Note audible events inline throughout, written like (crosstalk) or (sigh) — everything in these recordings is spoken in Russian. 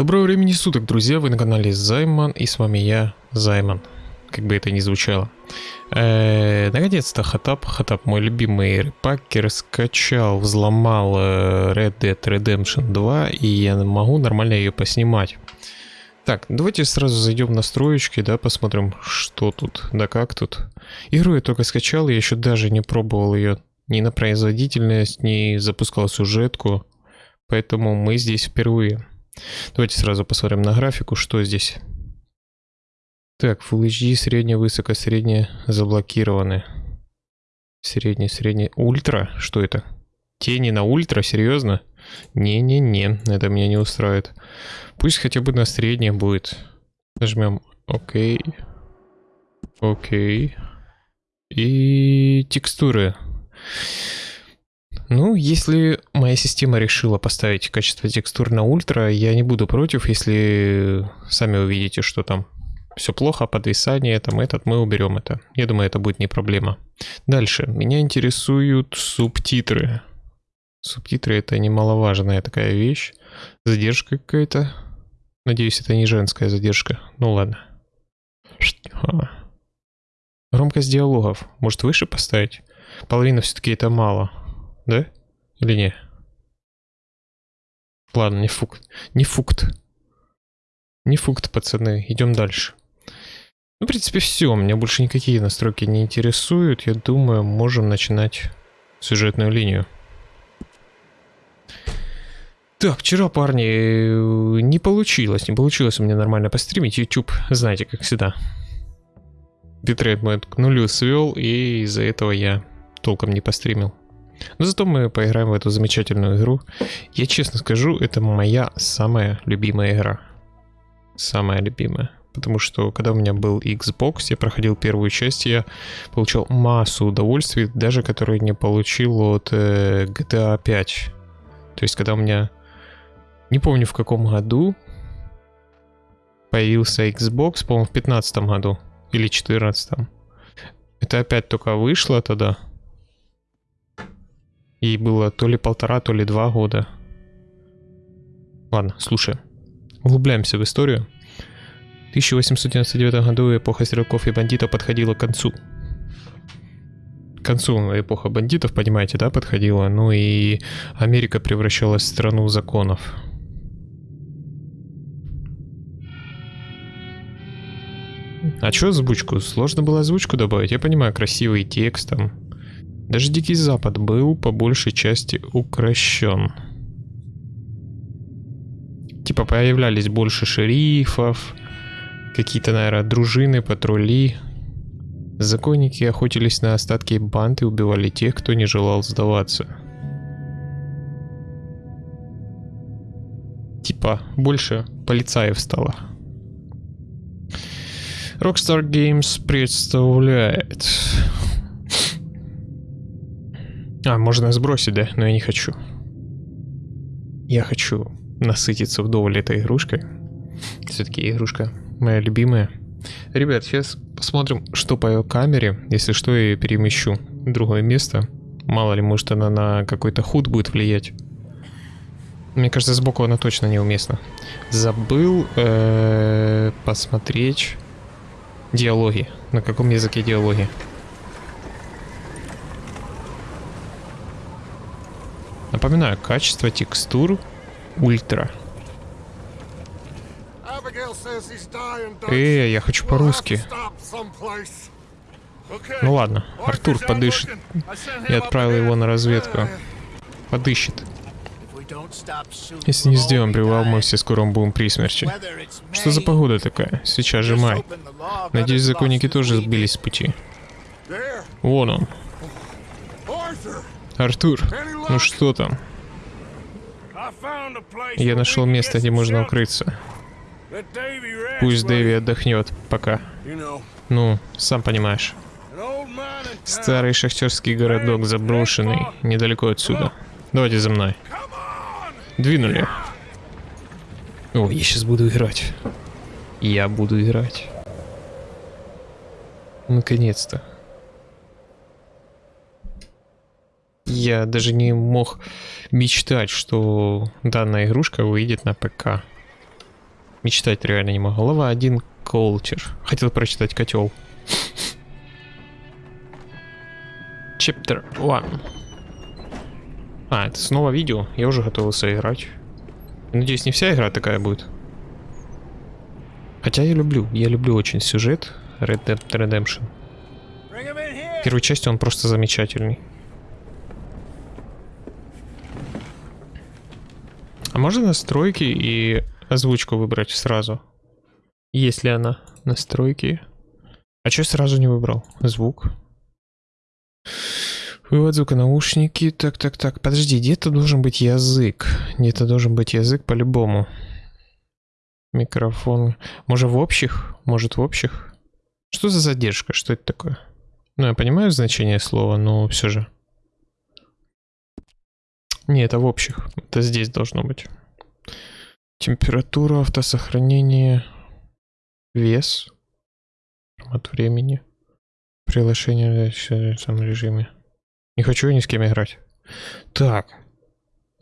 Доброго времени суток, друзья, вы на канале Займан, и с вами я, Займан, как бы это ни звучало. Э, Наконец-то Хатап, Хатап мой любимый репакер, скачал, взломал э, Red Dead Redemption 2, и я могу нормально ее поснимать. Так, давайте сразу зайдем в настроечки, да, посмотрим, что тут, да как тут. Игру я только скачал, я еще даже не пробовал ее ни на производительность, ни запускал сюжетку, поэтому мы здесь впервые. Давайте сразу посмотрим на графику, что здесь. Так, Full HD, средняя, высоко, средняя, заблокированы. Средняя, средняя, ультра, что это? Тени на ультра, серьезно? Не-не-не, это меня не устраивает. Пусть хотя бы на среднее будет. Нажмем ОК. Окей. И текстуры. Ну, если моя система решила поставить качество текстур на ультра, я не буду против, если сами увидите, что там все плохо, подвисание, там этот, мы уберем это. Я думаю, это будет не проблема. Дальше. Меня интересуют субтитры. Субтитры это немаловажная такая вещь. Задержка какая-то. Надеюсь, это не женская задержка. Ну ладно. Громкость диалогов. Может выше поставить? Половина все-таки это мало. Да? Или не? Ладно, не фукт. Не фукт. Не фукт, пацаны. Идем дальше. Ну, в принципе, все. Меня больше никакие настройки не интересуют. Я думаю, можем начинать сюжетную линию. Так, вчера, парни, не получилось. Не получилось у меня нормально постримить. YouTube, знаете, как всегда. Битрейт мой к нулю свел, и из-за этого я толком не постримил. Но зато мы поиграем в эту замечательную игру. Я честно скажу, это моя самая любимая игра. Самая любимая. Потому что когда у меня был Xbox, я проходил первую часть, я получал массу удовольствий, даже которые не получил от э, GTA 5. То есть когда у меня... Не помню в каком году появился Xbox, по-моему в 15 году или 14 -м. Это опять только вышло тогда. Ей было то ли полтора, то ли два года. Ладно, слушай. Углубляемся в историю. В 1899 году эпоха стрелков и бандитов подходила к концу. К концу эпоха бандитов, понимаете, да, подходила. Ну и Америка превращалась в страну законов. А что озвучку? Сложно было озвучку добавить? Я понимаю, красивый текст там. Даже Дикий Запад был по большей части укращен. Типа появлялись больше шерифов, какие-то, наверное, дружины, патрули. Законники охотились на остатки банд и убивали тех, кто не желал сдаваться. Типа, больше полицаев стало. Rockstar Games представляет а, можно сбросить, да? Но я не хочу. Я хочу насытиться вдоволь этой игрушкой. Все-таки игрушка моя любимая. Ребят, сейчас посмотрим, что по камере. Если что, я ее перемещу в другое место. Мало ли, может она на какой-то худ будет влиять. Мне кажется, сбоку она точно неуместна. Забыл э -э посмотреть диалоги. На каком языке диалоги? Напоминаю, качество текстур ультра. Эй, я хочу по-русски. Ну ладно, Артур подышит. Я отправил его на разведку. Подыщет. Если не сделаем привал, мы все скоро будем при смерти. Что за погода такая? Сейчас же май. Надеюсь, законники тоже сбились с пути. Вон он. Артур, ну что там? Я нашел место, где можно укрыться. Пусть Дэви отдохнет, пока. Ну, сам понимаешь. Старый шахтерский городок заброшенный, недалеко отсюда. Давайте за мной. Двинули. О, я сейчас буду играть. Я буду играть. Наконец-то. Я даже не мог мечтать, что данная игрушка выйдет на ПК. Мечтать реально не могу. Глава 1 Culture. Хотел прочитать котел. Chapter 1. А, это снова видео. Я уже готовился играть. Надеюсь, не вся игра такая будет. Хотя я люблю, я люблю очень сюжет Red Dead Redemption. В первой части он просто замечательный. А можно настройки и озвучку выбрать сразу? Есть ли она? Настройки. А что сразу не выбрал? Звук. Вывод звука наушники. Так, так, так. Подожди, где-то должен быть язык. Где-то должен быть язык по-любому. Микрофон. Может в общих? Может в общих? Что за задержка? Что это такое? Ну, я понимаю значение слова, но все же. Не, это в общих. Это здесь должно быть. Температура, автосохранение, вес, формат времени, приглашение в этом режиме. Не хочу я ни с кем играть. Так.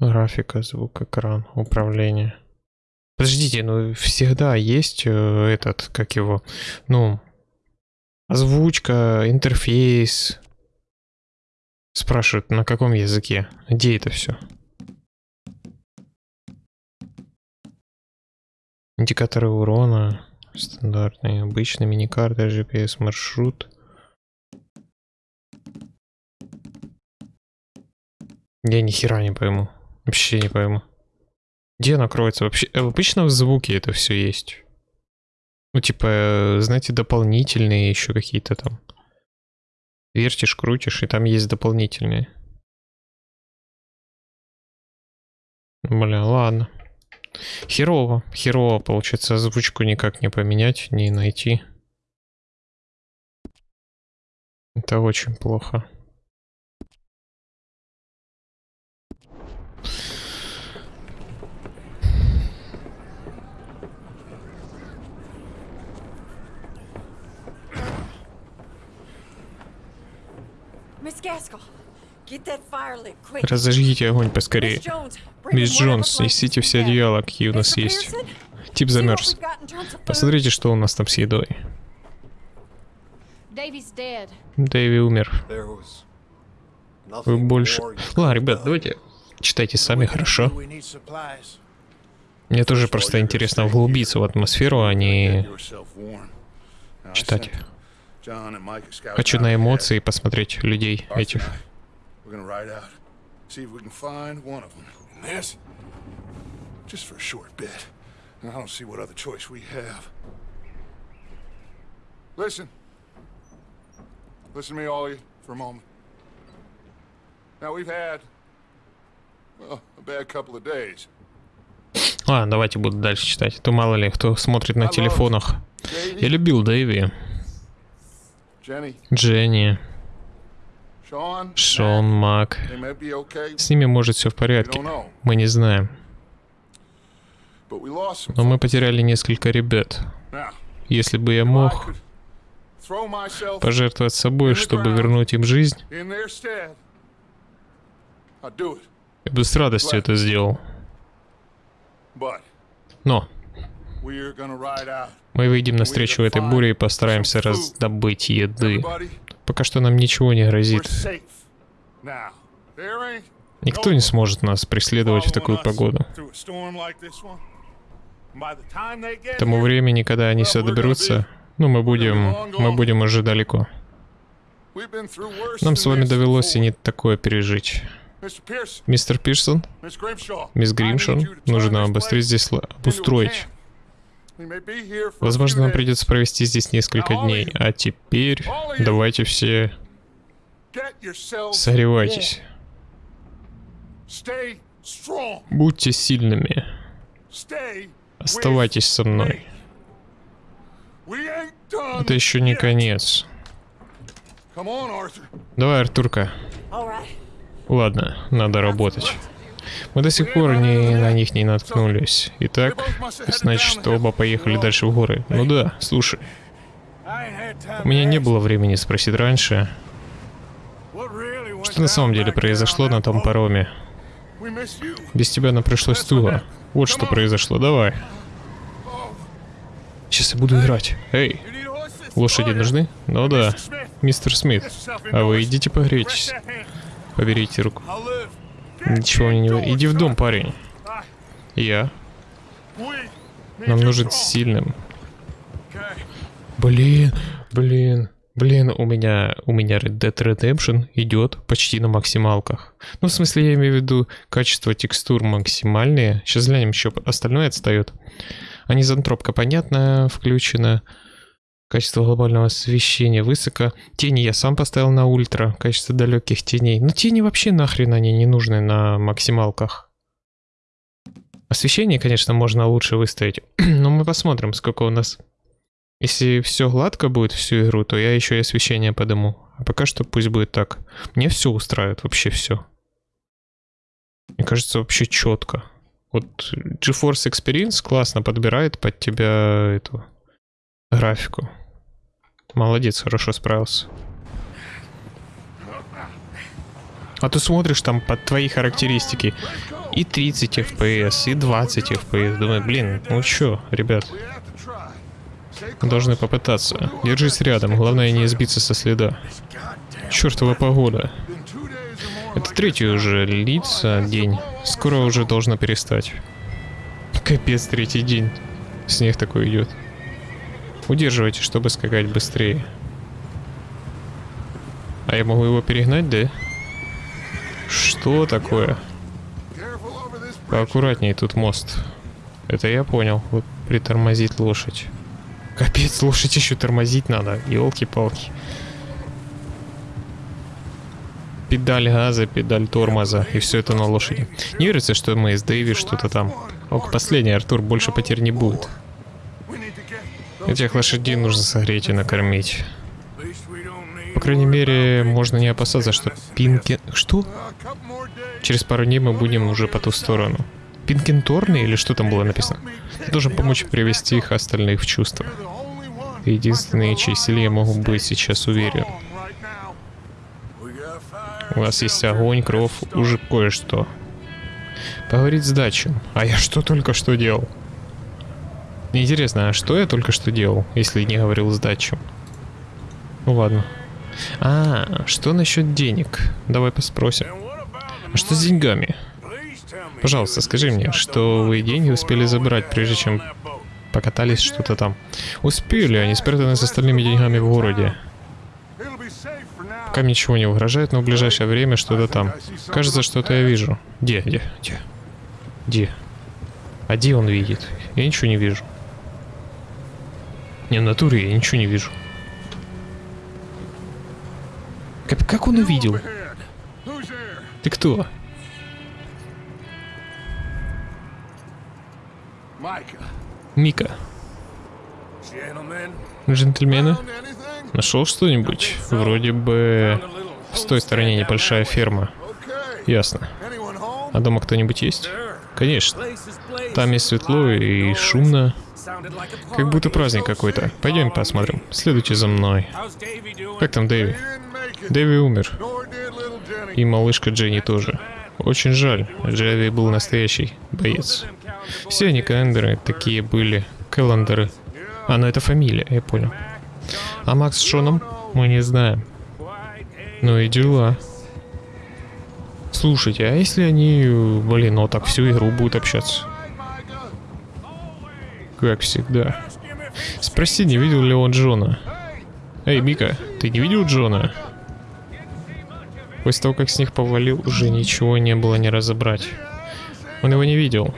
Графика, звук, экран, управление. Подождите, ну всегда есть э, этот, как его, ну, озвучка, интерфейс. Спрашивают, на каком языке? Где это все? Индикаторы урона, стандартные, обычный миникарта, GPS маршрут. Я ни хера не пойму. Вообще не пойму. Где она? Вообще, э, обычно в звуке это все есть. Ну, типа, э, знаете, дополнительные еще какие-то там. Вертишь, крутишь, и там есть дополнительные. Бля, ладно. Херово, херово, получается, озвучку никак не поменять, не найти. Это очень плохо. Разожгите огонь поскорее. Мисс Джонс, несите все одеяла, какие у нас есть. Тип замерз. Посмотрите, что у нас там с едой. Дэви умер. Вы больше... Ладно, ребят, давайте читайте сами, хорошо? Мне тоже просто интересно вглубиться в атмосферу, а не читать. Хочу на эмоции посмотреть людей этих. Just for a short bit. I don't see what other choice we have. Listen. Listen to me, all of you, for a moment. Now, we've had, well, a bad couple of days. Ладно, давайте буду дальше читать. То мало ли, кто смотрит на телефонах. Я любил Дэйви. Дженни, Шон, Мак. С ними может все в порядке. Мы не знаем. Но мы потеряли несколько ребят. Если бы я мог пожертвовать собой, чтобы вернуть им жизнь, я бы с радостью это сделал. Но мы выйдем навстречу этой буре и постараемся раздобыть еды. Пока что нам ничего не грозит. Никто не сможет нас преследовать в такую погоду. К тому времени, когда они сюда доберутся, ну, мы будем, мы будем уже далеко. Нам с вами довелось и не такое пережить. Мистер Пирсон, мисс Гримшон, нужно обострить здесь, обустроить Возможно, нам придется провести здесь несколько дней. А теперь давайте все согревайтесь. Будьте сильными. Оставайтесь со мной. Это еще не конец. Давай, Артурка. Ладно, надо работать. Мы до сих пор не, на них не наткнулись. Итак, значит, оба поехали дальше в горы. Ну да, слушай. У меня не было времени спросить раньше, что на самом деле произошло на том пароме. Без тебя нам пришлось туго. Вот что произошло, давай. Сейчас я буду играть. Эй, лошади нужны? Ну да, мистер Смит. А вы идите погрейтесь. Поберите руку. Ничего мне не... Иди в дом, парень. Я. Нам нужен сильным. Блин, блин. Блин, у меня, у меня Red Dead Redemption идет почти на максималках. Ну, в смысле, я имею в виду качество текстур максимальные. Сейчас глянем, еще остальное отстает. Анизантропка, понятно, включена. Качество глобального освещения высоко. Тени я сам поставил на ультра. Качество далеких теней. Но тени вообще нахрен они не нужны на максималках. Освещение, конечно, можно лучше выставить. (clears throat) Но мы посмотрим, сколько у нас если все гладко будет всю игру, то я еще и освещение подыму. А пока что пусть будет так. Мне все устраивает, вообще все. Мне кажется, вообще четко. Вот GeForce Experience классно подбирает под тебя эту графику. Молодец, хорошо справился. А ты смотришь там под твои характеристики и 30 FPS, и 20 FPS. Думаю, блин, ну чё, ребят, Должны попытаться. Держись рядом, главное не сбиться со следа. Чёртова погода. Это третий уже лица день. Скоро уже должно перестать. Капец, третий день. Снег такой идет. Удерживайте, чтобы скакать быстрее. А я могу его перегнать, да? Что такое? Поаккуратнее, тут мост. Это я понял. Вот притормозить лошадь. Капец, слушать еще тормозить надо. Елки-палки. Педаль газа, педаль тормоза. И все это на лошади. Не верится, что мы с Дэйви что-то там. Ок, последний, Артур, больше потерь не будет. Этих лошадей нужно согреть и накормить. По крайней мере, можно не опасаться, что Пинки... Что? Через пару дней мы будем уже по ту сторону. Пинкенторны или что там было написано? должен помочь привести их остальных в чувство. Единственные, чьи силе я могу быть сейчас уверен. У вас есть огонь, кровь, уже кое-что. Поговорить с дачем. А я что только что делал? Интересно, а что я только что делал, если не говорил с? Ну ладно. А, что насчет денег? Давай поспросим. А что с деньгами? Пожалуйста, скажи мне, что вы деньги успели забрать, прежде чем покатались что-то там. Успели, они спрятаны с остальными деньгами в городе. Пока ничего не угрожает, но в ближайшее время что-то там. Кажется, что-то я вижу. Где, где, где? Где? А где он видит? Я ничего не вижу. Не, в натуре я ничего не вижу. Как, как он увидел? Ты кто? Мика. Джентльмены, нашел что-нибудь? Вроде бы с той стороне небольшая ферма. Ясно. А дома кто-нибудь есть? Конечно. Там есть светло и шумно. Как будто праздник какой-то. Пойдем посмотрим. Следуйте за мной. Как там Дэви? Дэви умер. И малышка Дженни тоже. Очень жаль. Джеви был настоящий боец. Все они календары такие были. Кэллендеры. А, ну это фамилия, я понял. А Макс с Шоном мы не знаем. Ну и дела. Слушайте, а если они, блин, ну так всю игру будут общаться? Как всегда. Спроси, не видел ли он Джона. Эй, Мика, ты не видел Джона? После того, как снег повалил, уже ничего не было не разобрать. Он его не видел.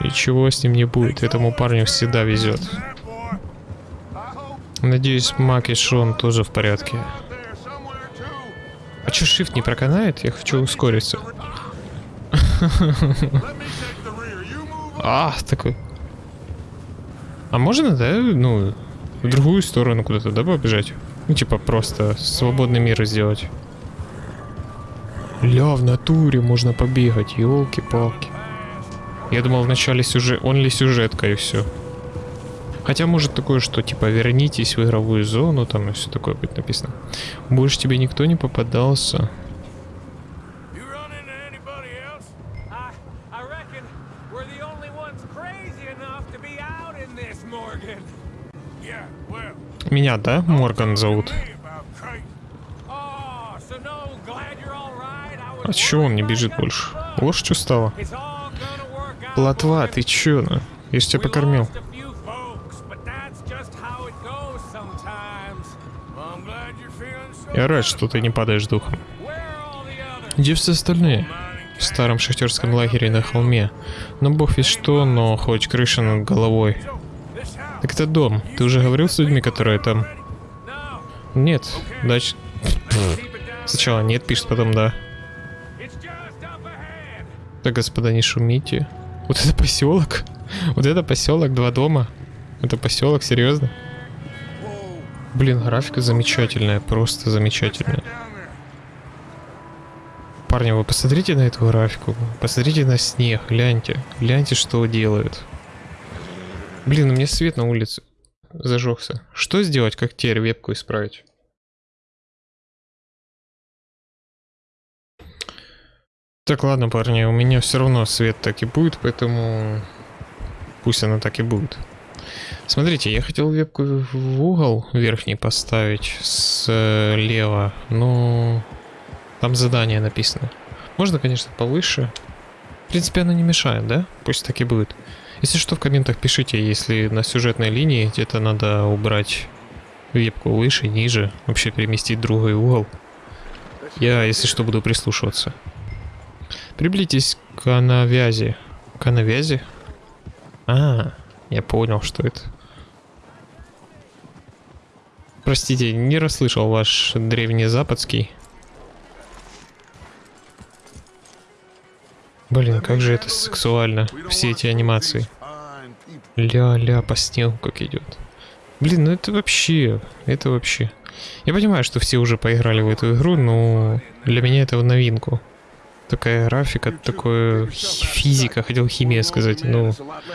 И чего с ним не будет, этому парню всегда везет. Надеюсь, Мак и Шон тоже в порядке. А чё, shift не проканает? Я хочу ускориться. (laughs) А, такой. А можно, да, ну, в другую сторону куда-то, да, побежать? Ну, типа, просто свободный мир сделать. Ля, в натуре можно побегать, елки-палки. Я думал вначале сюжет, он ли сюжетка и все. Хотя может такое, что типа вернитесь в игровую зону, там и все такое будет написано. Больше тебе никто не попадался. this, Morgan. Yeah, well, Меня, да, Морган зовут? Oh, А чё он не бежит больше? Лошадь устала. Morgan. ты чё, ну? Я ж тебя покормил. Я рад, что ты не падаешь духом. Где все остальные? В старом шахтерском лагере на холме. Но бог ведь что, но хоть крыша над головой. Так это дом. Ты уже говорил с людьми, которые там? Нет. Down. Сначала нет, пишет, потом да. Так, господа, не шумите. Вот это поселок? Вот это поселок, два дома? Это поселок, серьезно? Блин, графика замечательная, просто замечательная. Парни, вы посмотрите на эту графику, посмотрите на снег, гляньте, гляньте, что делают. Блин, у меня свет на улице зажегся. Что сделать, как теперь вебку исправить? Так, ладно, парни, у меня все равно свет так и будет, поэтому пусть она так и будет. Смотрите, я хотел вебку в угол верхний поставить слева, но там задание написано. Можно, конечно, повыше. В принципе, оно не мешает, да? Пусть так и будет. Если что, в комментах пишите, если на сюжетной линии где-то надо убрать вебку выше, ниже, вообще переместить другой угол. Я, если что, буду прислушиваться. Приблизитесь к навязи. К навязи? А, я понял, что это. Простите, не расслышал ваш древнезападский. Блин, как же это сексуально, все эти анимации. Ля-ля, по снегу как идет. Блин, ну это вообще, это вообще. Я понимаю, что все уже поиграли в эту игру, но для меня это в новинку. Такая графика, хи- физика, хотел химия сказать. Ну,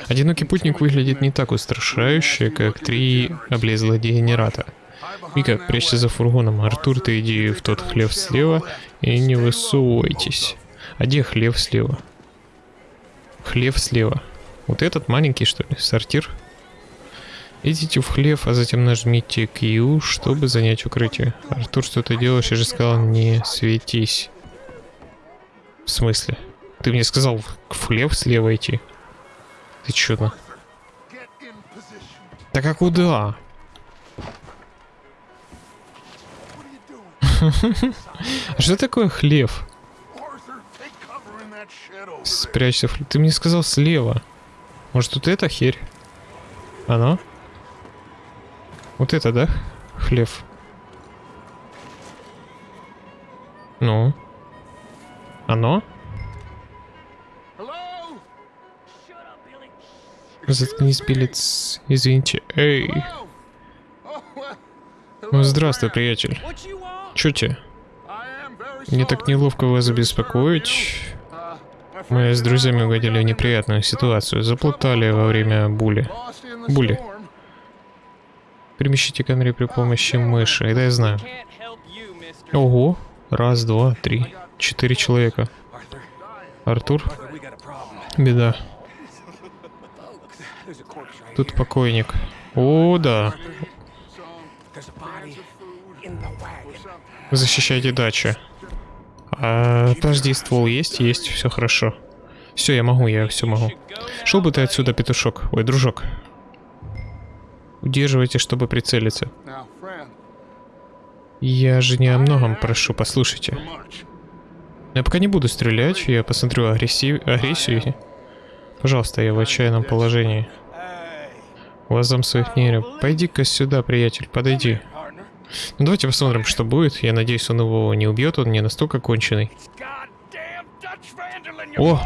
одинокий путник выглядит не так устрашающе, как три облезлых дегенерата. Вика, прячься за фургоном. Артур, ты иди в тот хлев слева и не высовывайтесь. А где хлев слева? Хлев слева. Вот этот маленький, что ли? Сортир? Идите в хлев, а затем нажмите Q, чтобы занять укрытие. Артур, что ты делаешь? Я же сказал, не светись. В смысле? Ты мне сказал в хлев слева идти. Ты на? Так (laughs) а куда? Что такое хлев? Спрячься. Ты мне сказал слева. Может тут это херь? Оно? Вот это, да? Хлев. Ну? Оно? Заткнись, билец. Извините. Эй. Ну, здравствуй, приятель. Чё тебе? Мне так неловко вас беспокоить. Мы с друзьями угодили в неприятную ситуацию. Заплутали во время були. Були. Перемещите камеры при помощи мыши. Это я знаю. Ого. Раз, два, три. Четыре человека. Артур? Беда. Тут покойник. О, да. Защищайте дачу. А, подожди, ствол есть? Есть, все хорошо. Все, я могу, я все могу. Шел бы ты отсюда, петушок. Ой, дружок. Удерживайте, чтобы прицелиться. Я же не о многом прошу, послушайте. Я пока не буду стрелять, я посмотрю агрессив... агрессию. Пожалуйста, я в отчаянном положении. У вас зам своих не верю. Пойди-ка сюда, приятель, подойди. Ну давайте посмотрим, что будет. Я надеюсь, он его не убьет, он не настолько конченый. О!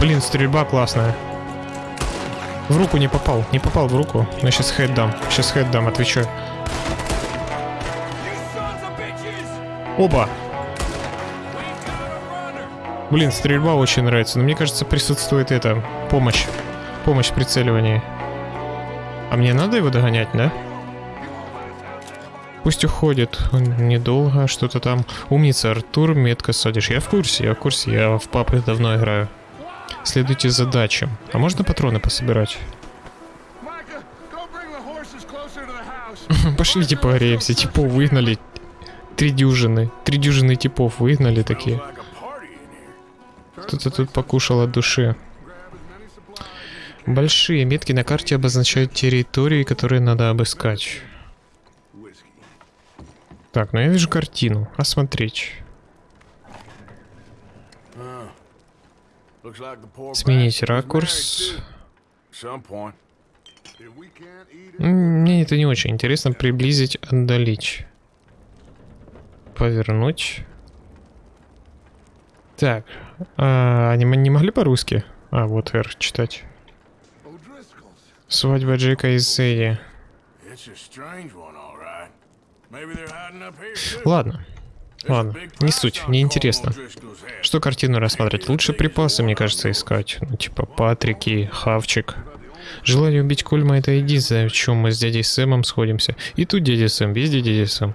Блин, стрельба классная. В руку не попал, не попал в руку. Но сейчас хэт дам, сейчас хэт дам, отвечаю. Оба! Блин, стрельба очень нравится, но мне кажется, присутствует это, помощь. Помощь в прицеливании. А мне надо его догонять, да? Пусть уходит. Он недолго, что-то там. Умница, Артур, метко садишь. Я в курсе, я в курсе, я в папы давно играю. Следуйте задачам. А можно патроны пособирать? (laughs) Пошлите погреемся, типов выгнали. Три дюжины. Три дюжины типов выгнали такие. Кто-то тут покушал от души. Большие метки на карте обозначают территории, которые надо обыскать. Так, ну я вижу картину. Осмотреть. Сменить ракурс. Мне это не очень интересно. Приблизить, отдалить. Повернуть. Так. А, они не могли по-русски? А, вот R читать. Свадьба Джека и Сэдди. Ладно. Ладно, не суть, не интересно. Что картину рассмотреть? Лучше припасы, мне кажется, искать. Ну, типа Патрики, Хавчик. Желание убить Кольма это единственное, в чем мы с дядей Сэмом сходимся. И тут дядя Сэм, везде дядя Сэм.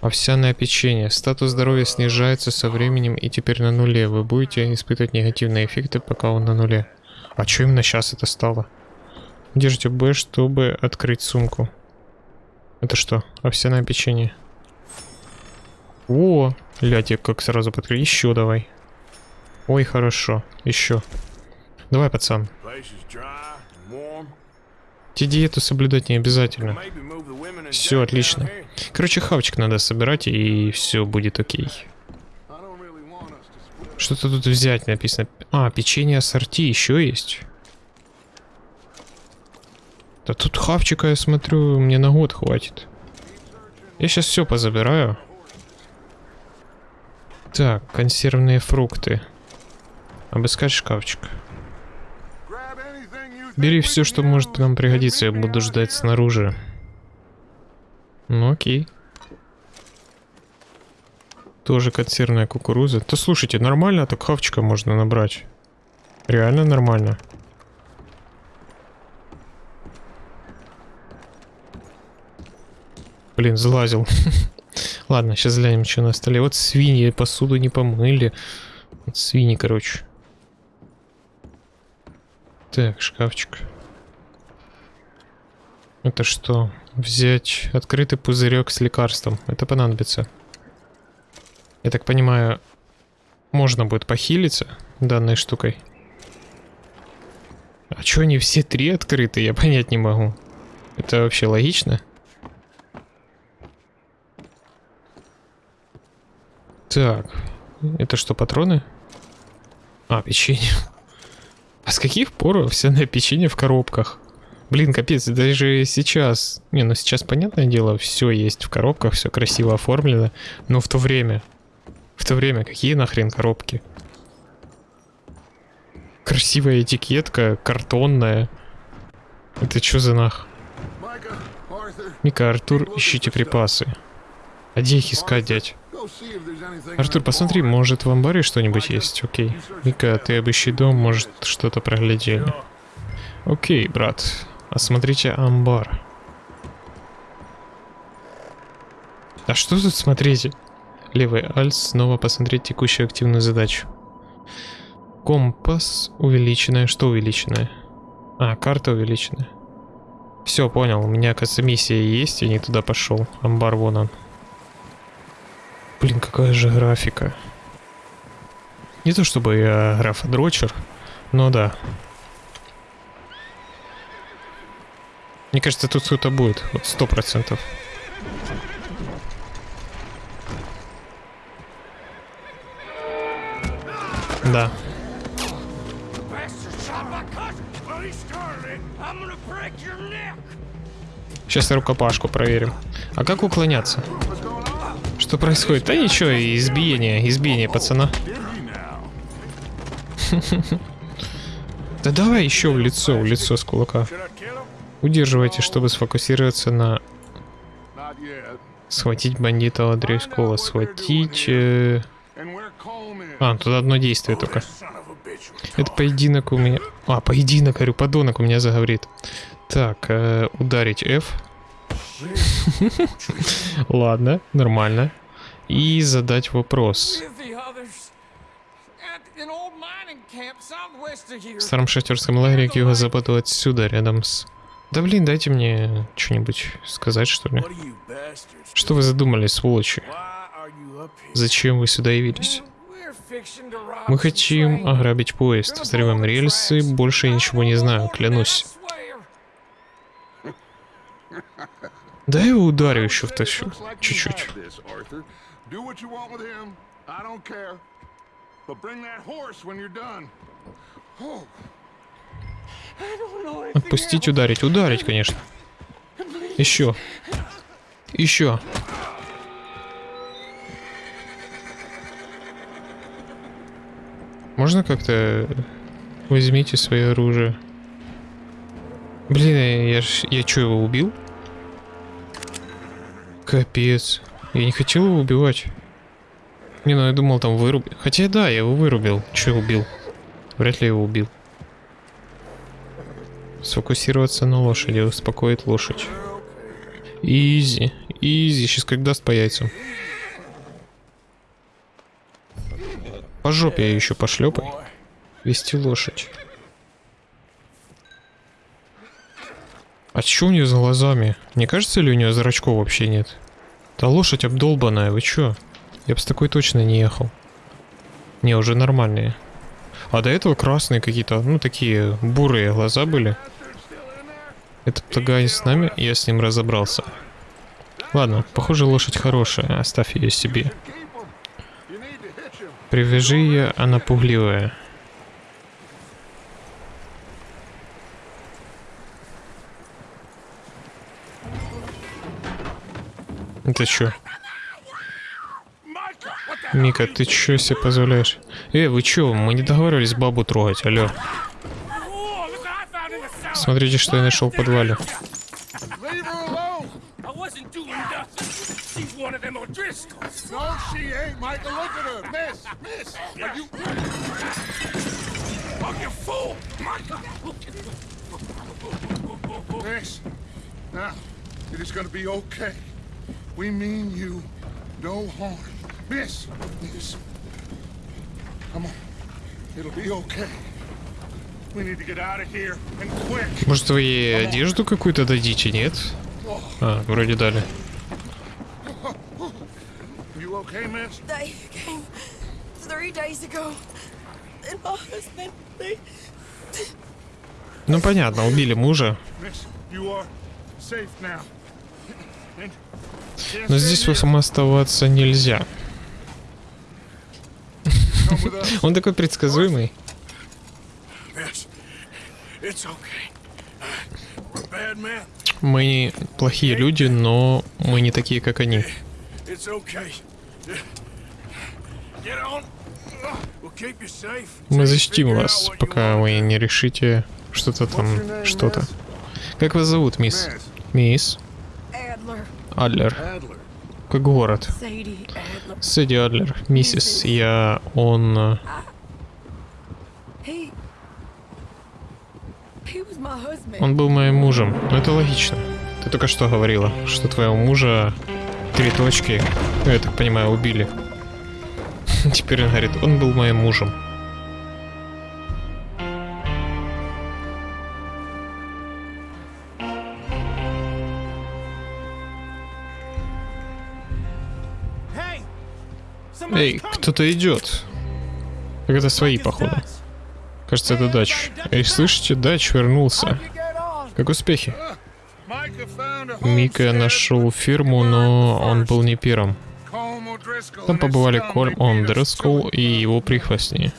Овсяное печенье. Статус здоровья снижается со временем и теперь на нуле. Вы будете испытывать негативные эффекты, пока он на нуле. А что именно сейчас это стало? Держите Б, чтобы открыть сумку. Это что? Овсяное печенье. О, ляти, как сразу подкрыть. Еще давай. Ой, хорошо. Еще. Давай, пацан. Тебе диету соблюдать не обязательно. Все отлично. Короче, хавчик надо собирать, и все будет окей. Что-то тут взять написано. А, печенье ассорти еще есть. Да тут хавчика, я смотрю, мне на год хватит. Я сейчас все позабираю. Так, консервные фрукты. Обыскать шкафчик. Бери все, что может нам пригодиться, я буду ждать снаружи. Ну окей. Тоже консервная кукуруза. Да слушайте, нормально так хавчика можно набрать. Реально нормально. Блин, залазил. (laughs) Ладно, сейчас глянем, что на столе. Вот свиньи посуду не помыли. Вот свиньи, короче. Так, шкафчик. Это что? Взять открытый пузырек с лекарством. Это понадобится. Я так понимаю, можно будет похилиться данной штукой. А чё они все три открыты, я (laughs) понять не могу. Это вообще логично? Так, это что, патроны? А, печенье. (laughs) А с каких пор овсяное печенье в коробках? Блин, капец, даже сейчас... Не, ну сейчас, понятное дело, все есть в коробках, все красиво оформлено. Но в то время... В то время какие нахрен коробки? Красивая этикетка, картонная. Это что за нах? Мика, Артур, ищите припасы. А где их искать, дядь? Артур, посмотри, может в амбаре что-нибудь есть? Окей. Мика, ты обыщи дом, может что-то проглядели. Окей, брат. Осмотрите амбар. А что тут смотрите? Левый альт снова посмотреть текущую активную задачу. Компас увеличенная. Что увеличенная? А, карта увеличенная. Все, понял. У меня, кажется, миссия есть, я не туда пошел. Амбар вон он. Блин, какая же графика. Не то чтобы я графодрочер, но да. Мне кажется, тут кто-то будет. Вот сто процентов. Да. Сейчас рукопашку проверим. А как уклоняться? Что происходит? Да ничего, избиение, избиение пацана. (laughs) Да давай еще в лицо, в лицо с кулака. Удерживайте, чтобы сфокусироваться на... Схватить бандита Ладрейского. Схватить... э? А, тут одно действие только. Это поединок у меня... А, поединок, говорю, подонок у меня заговорит. Так, э, ударить F. (laughs) Ладно, нормально. И задать вопрос. В старом шахтерском лагере к юго-западу отсюда, рядом с... Да блин, дайте мне что-нибудь сказать, что ли. Что вы задумали, сволочи? Зачем вы сюда явились? Мы хотим ограбить поезд, взрываем рельсы, больше я ничего не знаю, клянусь. Да я его ударю еще like you Чуть-чуть. Отпустить, ударить. Ударить, конечно. Еще. Еще. Можно как-то... Возьмите свое оружие. Блин, я ж... Я что, его убил? Капец. Я не хотел его убивать. Не, ну я думал там вырубил. Хотя да, я его вырубил. Че убил? Вряд ли его убил. Сфокусироваться на лошади, успокоить лошадь. Изи, изи, сейчас как даст по яйцам. По жопе я еще пошлепай. Вести лошадь. А что у нее за глазами? Не кажется ли у нее зрачков вообще нет? Да лошадь обдолбанная, вы чё? Я бы с такой точно не ехал. Не, уже нормальные. А до этого красные какие-то, ну такие бурые глаза были. Этот плагай с нами, я с ним разобрался. Ладно, похоже лошадь хорошая, оставь ее себе. Привяжи ее, она пугливая. Это чё? Мика, ты чё себе позволяешь? Э, вы чё, мы не договаривались бабу трогать. Oh, cellar. Смотрите, что я нашел в подвале. Oh, it is to be okay. We mean you no harm. Miss, miss. Come on. It'll be okay. We need to get out of here and quick. Может, вы ей одежду какую-то дадите, нет? А, вроде дали. You okay, miss? They came three days ago. And my husband, they... Ну понятно, убили мужа. Но здесь вам оставаться нельзя. (laughs) Он такой предсказуемый. Men. Мы не плохие люди, но мы не такие, как они. Мы защитим вас, пока вы не решите что-то там, что-то. Как вас зовут, мисс? Мисс Adler. Адлер. Как город. Сэдди Адлер. Миссис, я... Он... э. Он был моим мужем. Ну это логично. Ты только что говорила, что твоего мужа три точки, ну, я так понимаю, убили. (laughs) Теперь он говорит, он был моим мужем. Эй, кто-то идет. Так это свои, походу. Кажется, это Дач. Эй, слышите, Дач вернулся. Как успехи? Мика нашел фирму, но он был не первым. Там побывали Кольм, beat он us Дрескул to it. и его прихвостни.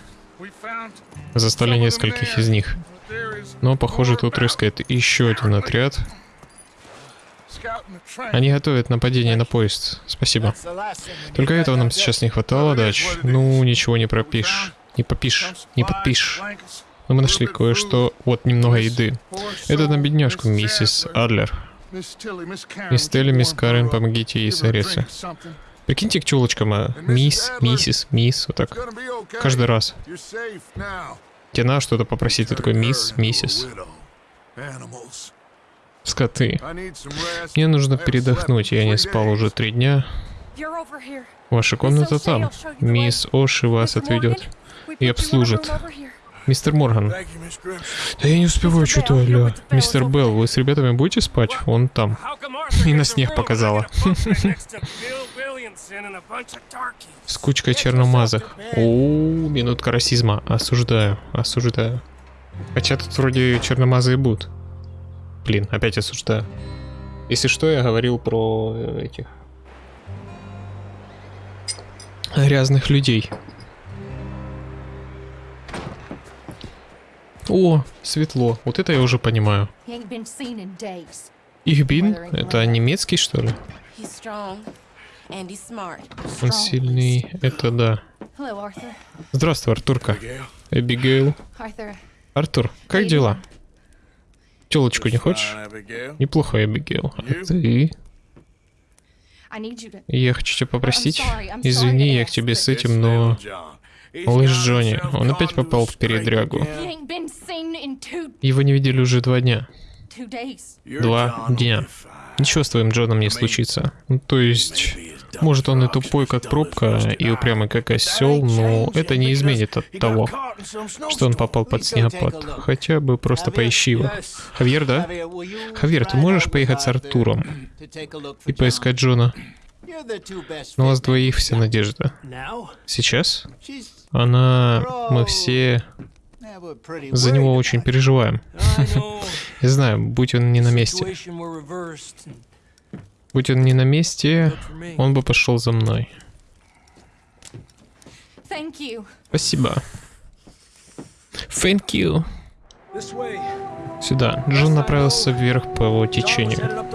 Застали нескольких из них. Но, похоже, тут рыскает еще один отряд. Они готовят нападение на поезд. Спасибо. Только этого нам сейчас не хватало, Дач. Ну, ничего не пропишешь. Не попишешь, не подпишешь. Но мы нашли кое-что, вот немного еды. Это на бедняжку, миссис Адлер. Мисс Телли, мисс Карен, помогите ей согреться. Прикиньте к чулочкам, а, мисс, миссис, мисс, вот так. Каждый раз. Тебе надо что-то попросить, ты такой мисс, миссис. Скоты. Мне нужно передохнуть, я не спал уже три дня. Ваша комната там. Мисс Оши вас отведет и обслужит. Мистер Морган. Да я не успеваю, что-то, алло. Мистер Белл, вы с ребятами будете спать? Он там. И на снег показала. С кучкой черномазых. О, минутка расизма. Осуждаю, осуждаю. Хотя тут вроде черномазые будут. Блин, опять осуждаю. Если что, я говорил про э, этих грязных людей. О, светло. Вот это я уже понимаю. Ихбин? Это немецкий, что ли? Он сильный. Это да. Здравствуй, Артурка. Эбигейл. Артур, как дела? Телочку не хочешь? Fine, Abigail. Неплохо, Эбигейл. А ты? Я хочу тебя попросить. Извини, я к тебе с этим, но... Малыш Джонни, он опять попал в передрягу. Его не видели уже два дня. Два дня. Ничего с твоим Джоном не случится. Ну, то есть... Может, он и тупой, как пробка, и упрямый, как осел, но это не изменит от того, что он попал под снегопад. Хотя бы просто поищи его. Хавьер, да? Хавьер, ты можешь поехать с Артуром и поискать Джона? На вас двоих вся надежда. Сейчас? Она... Мы все за него очень переживаем. (laughs) Я знаю, будь он не на месте. Будь он не на месте, он бы пошел за мной. Thank you. Спасибо. Thank you. Сюда. Джон направился вверх по его течению.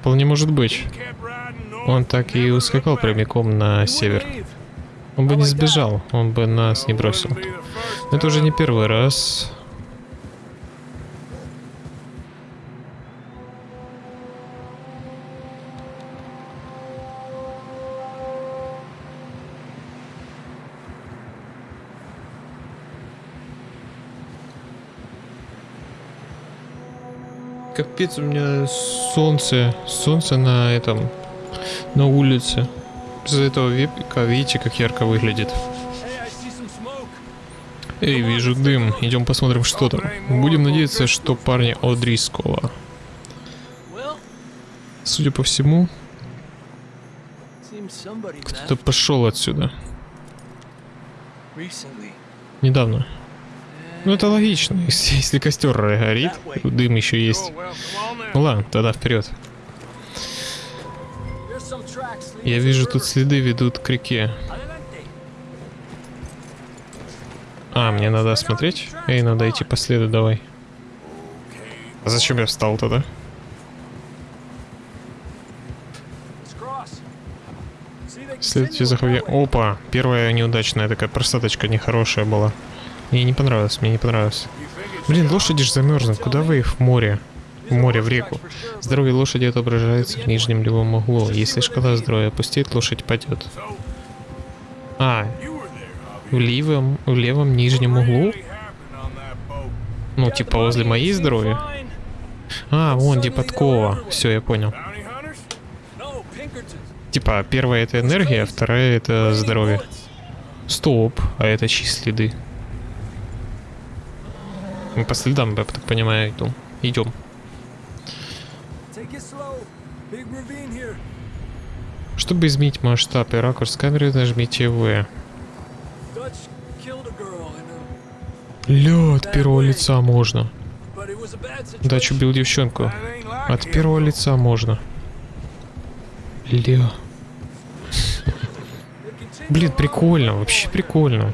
Вполне может быть. Он так и ускакал прямиком на север. Он бы не сбежал, он бы нас не бросил. Но это уже не первый раз. Капец, у меня солнце, солнце на этом, на улице. Из-за этого вепика, видите, как ярко выглядит. Эй, вижу дым. Идем посмотрим, что там. Будем надеяться, что парни О'Дрискола. Well, Судя по всему, кто-то пошел отсюда. Недавно. Ну это логично. (laughs) Если, костер горит, дым еще есть. Ну ладно, тогда вперед. Я вижу, тут следы ведут к реке. А, мне надо осмотреть? Эй, надо идти по следу, давай. А зачем я встал тогда? Следуйте за way. Опа, первая неудачная такая просадочка нехорошая была. Мне не понравилось, мне не понравилось. Блин, лошади же замерзнут. Куда вы их в море? В море, в реку. Здоровье лошади отображается в нижнем левом углу. Если шкала здоровья опустеет, лошадь падет. А, в левом, в левом нижнем углу? Ну, типа возле моей здоровья. А, вон, где подкова. Все, я понял. Типа, первая это энергия, а вторая это здоровье. Стоп, а это чьи следы? Мы по следам, я так понимаю, идем. Идем. Чтобы изменить масштаб и ракурс камеры, нажмите В. От первого лица можно. Дач убил девчонку. От первого лица можно. Continue Блин, прикольно, вообще прикольно.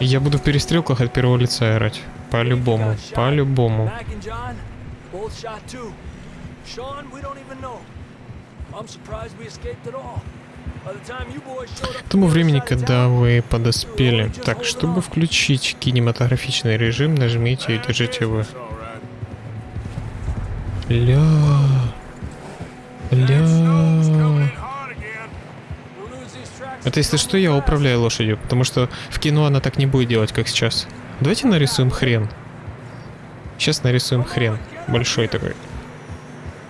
Я буду в перестрелках от первого лица играть. По-любому, по-любому. К тому времени, когда вы подоспели. Так, чтобы включить кинематографичный режим, нажмите и держите right. Ля. Ля. Это если что, я управляю лошадью, потому что в кино она так не будет делать, как сейчас. Давайте нарисуем хрен. Сейчас нарисуем хрен. Большой такой.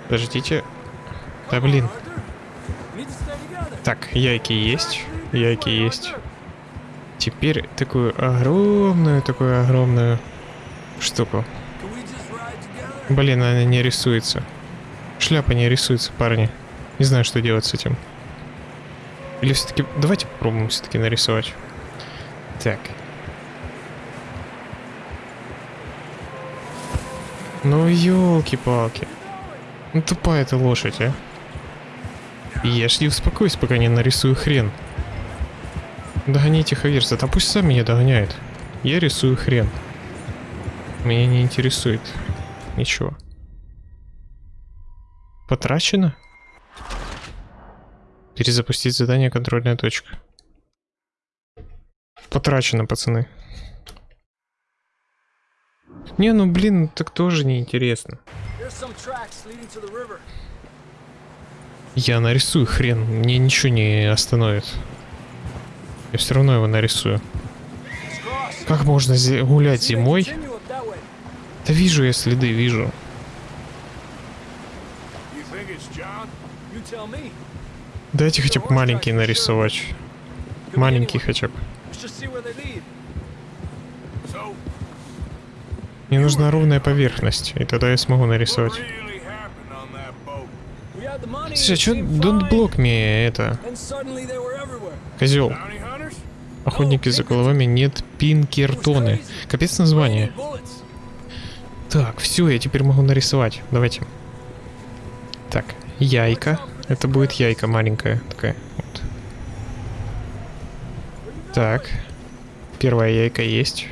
Подождите. Да блин. Так, яйки есть. Яйки есть. Теперь такую огромную, такую огромную штуку. Блин, она не рисуется. Шляпа не рисуется, парни. Не знаю, что делать с этим. Или все-таки... Давайте попробуем все-таки нарисовать. Так. Ну, елки-палки. Ну, тупая эта лошадь, а. Ешь и успокойся, пока не нарисую хрен. Догоните Хаверса. Да пусть сам меня догоняет. Я рисую хрен. Меня не интересует. Ничего. Потрачено? Перезапустить задание контрольная точка. Потрачено, пацаны. Не, ну блин, так тоже неинтересно. Я нарисую хрен, мне ничего не остановит. Я все равно его нарисую. Как можно гулять зимой? Да вижу я следы, вижу. You Дайте хотя бы маленький нарисовать. Маленький хотя бы. Мне нужна ровная поверхность, и тогда я смогу нарисовать. Слушай, а чё don't block me, это, козел. Охотники за головами нет пинкертоны. Капец название. Так, все, я теперь могу нарисовать. Давайте. Так, яйка. Это будет яйка маленькая такая. Вот. Так. Первая яйка есть.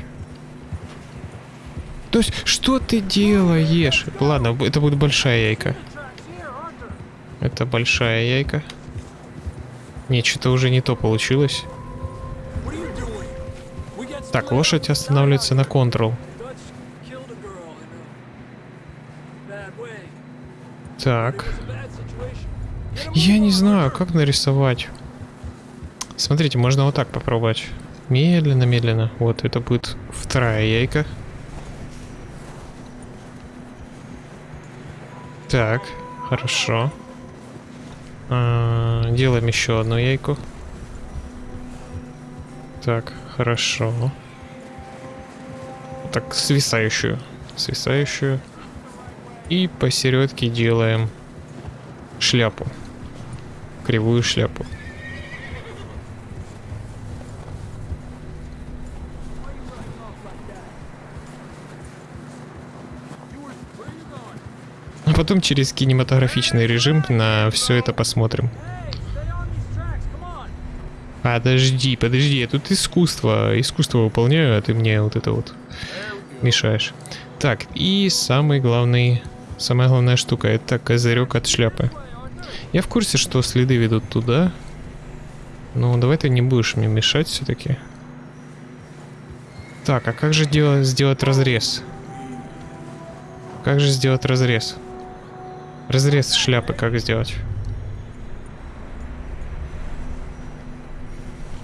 То есть, что ты делаешь? Ладно, это будет большая яйка. Это большая яйка. Не, что-то уже не то получилось. Так, лошадь останавливается на Ctrl. Dutch Я не знаю, как нарисовать. Смотрите, можно вот так попробовать. Медленно, медленно. Вот, это будет вторая яйка. Так, хорошо. А, делаем еще одну яйку. Так, хорошо. Так, свисающую. Свисающую. И посередке делаем шляпу. Кривую шляпу. А потом через кинематографичный режим на все это посмотрим. Подожди, подожди, я тут искусство, искусство выполняю, а ты мне вот это вот мешаешь. Так, и самый главный, самая главная штука, это козырек от шляпы. Я в курсе, что следы ведут туда. Ну, давай ты не будешь мне мешать все-таки. Так, а как же делать, сделать разрез? Как же сделать разрез? Разрез шляпы как сделать?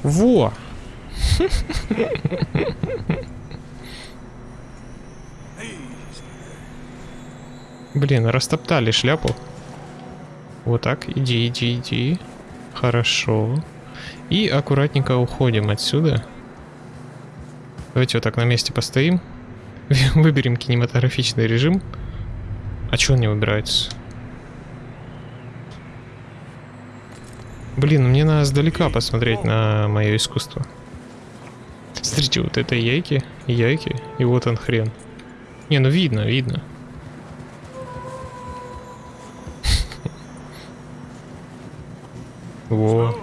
Во! (laughs) Блин, растоптали шляпу. Вот так, иди, иди, иди. Хорошо. И аккуратненько уходим отсюда. Давайте вот так на месте постоим. (laughs) Выберем кинематографичный режим. А чё он не выбирается? Блин, мне надо сдалека посмотреть на мое искусство. Смотрите, вот это яйки, яйки, и вот он хрен. Не, ну видно, видно. Во.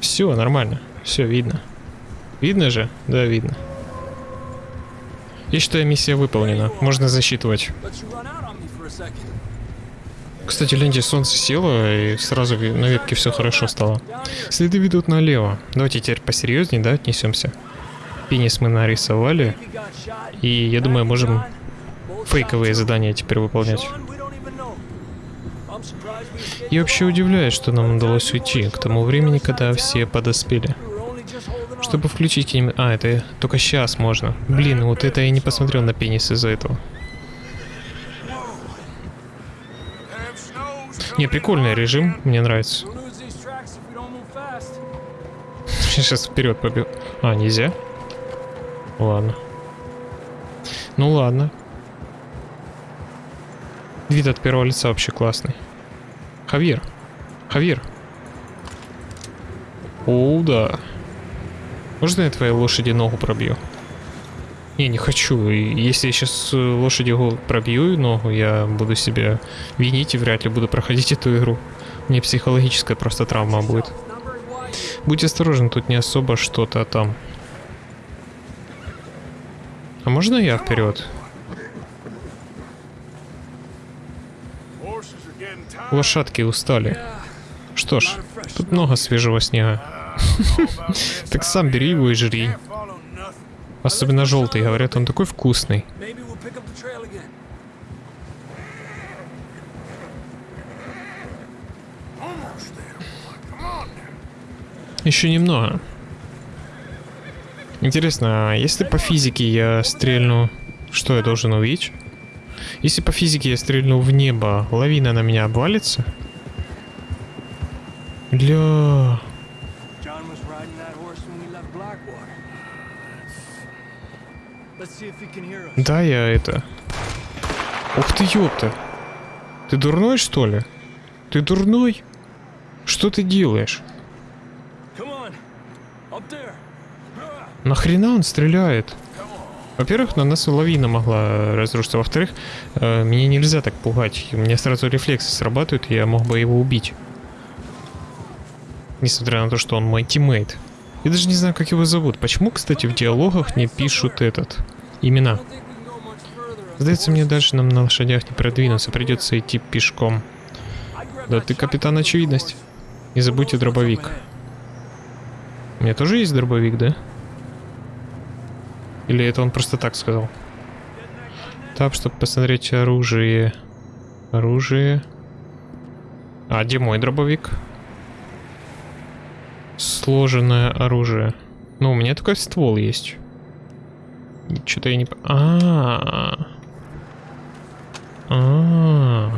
Все, нормально. Все видно. Видно же? Да, видно. Я считаю, миссия выполнена. Можно засчитывать. Кстати, гляньте, солнце село, и сразу на ветке все хорошо стало. Следы ведут налево. Давайте теперь посерьезнее, да, отнесемся. Пенис мы нарисовали, и я думаю, можем фейковые задания теперь выполнять. Sean, we don't even know. Я вообще удивляюсь, что нам удалось уйти к тому времени, когда все подоспели. Чтобы включить кинем... А, это только сейчас можно. Блин, вот это я не посмотрел на пенис из-за этого. Не, прикольный режим, мне нравится. (laughs) Сейчас вперед побил. А, нельзя? Ладно. Ну ладно. Вид от первого лица вообще классный. Хавьер. Хавьер. О, да. Можно я твоей лошади ногу пробью? Не, не хочу. Если я сейчас лошади го- пробью ногу, я буду себя винить и вряд ли буду проходить эту игру. Мне психологическая просто травма будет. Будь осторожен, тут не особо что-то там. А можно я вперед? Лошадки устали. Что ж, тут много свежего снега. (laughs) Так сам бери его и жри. Особенно желтый, говорят, он такой вкусный. Еще немного. Интересно, а если по физике я стрельну, что я должен увидеть? Если по физике я стрельну в небо, лавина на меня обвалится? Ля... John was riding that horse when we left Blackwater. Let's see if he can hear us. Да, я это... Ух ты, ёпта. Ты дурной, что ли? Ты дурной? Что ты делаешь? Нахрена он стреляет? Во-первых, на нас лавина могла разрушиться. Во-вторых, э, меня нельзя так пугать. У меня сразу рефлексы срабатывают, я мог бы его убить. Несмотря на то, что он мой тиммейт. Я даже не знаю, как его зовут. Почему, кстати, в диалогах не пишут этот... Имена. Сдается мне, дальше нам на лошадях не продвинуться. Придется идти пешком. Да ты капитан очевидность. Не забудьте дробовик. У меня тоже есть дробовик, да? Или это он просто так сказал? Так, чтобы посмотреть оружие. Оружие. А, где мой дробовик? Сложенное оружие. Ну, у меня только ствол есть. Что-то я не... А. А.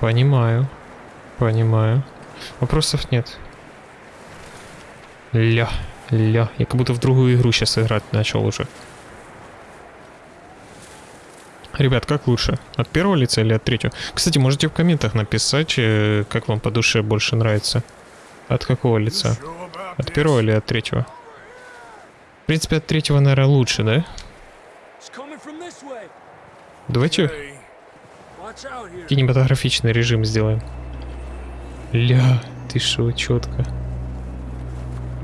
Понимаю. Понимаю. Вопросов нет. Ля, ля. Я как будто в другую игру сейчас играть начал уже. Ребят, как лучше? От первого лица или от третьего? Кстати, можете в комментах написать, э, как вам по душе больше нравится. От какого лица? От первого или от третьего? В принципе, от третьего, наверное, лучше, да? Давайте кинематографичный режим сделаем. Ля, ты шо, четко.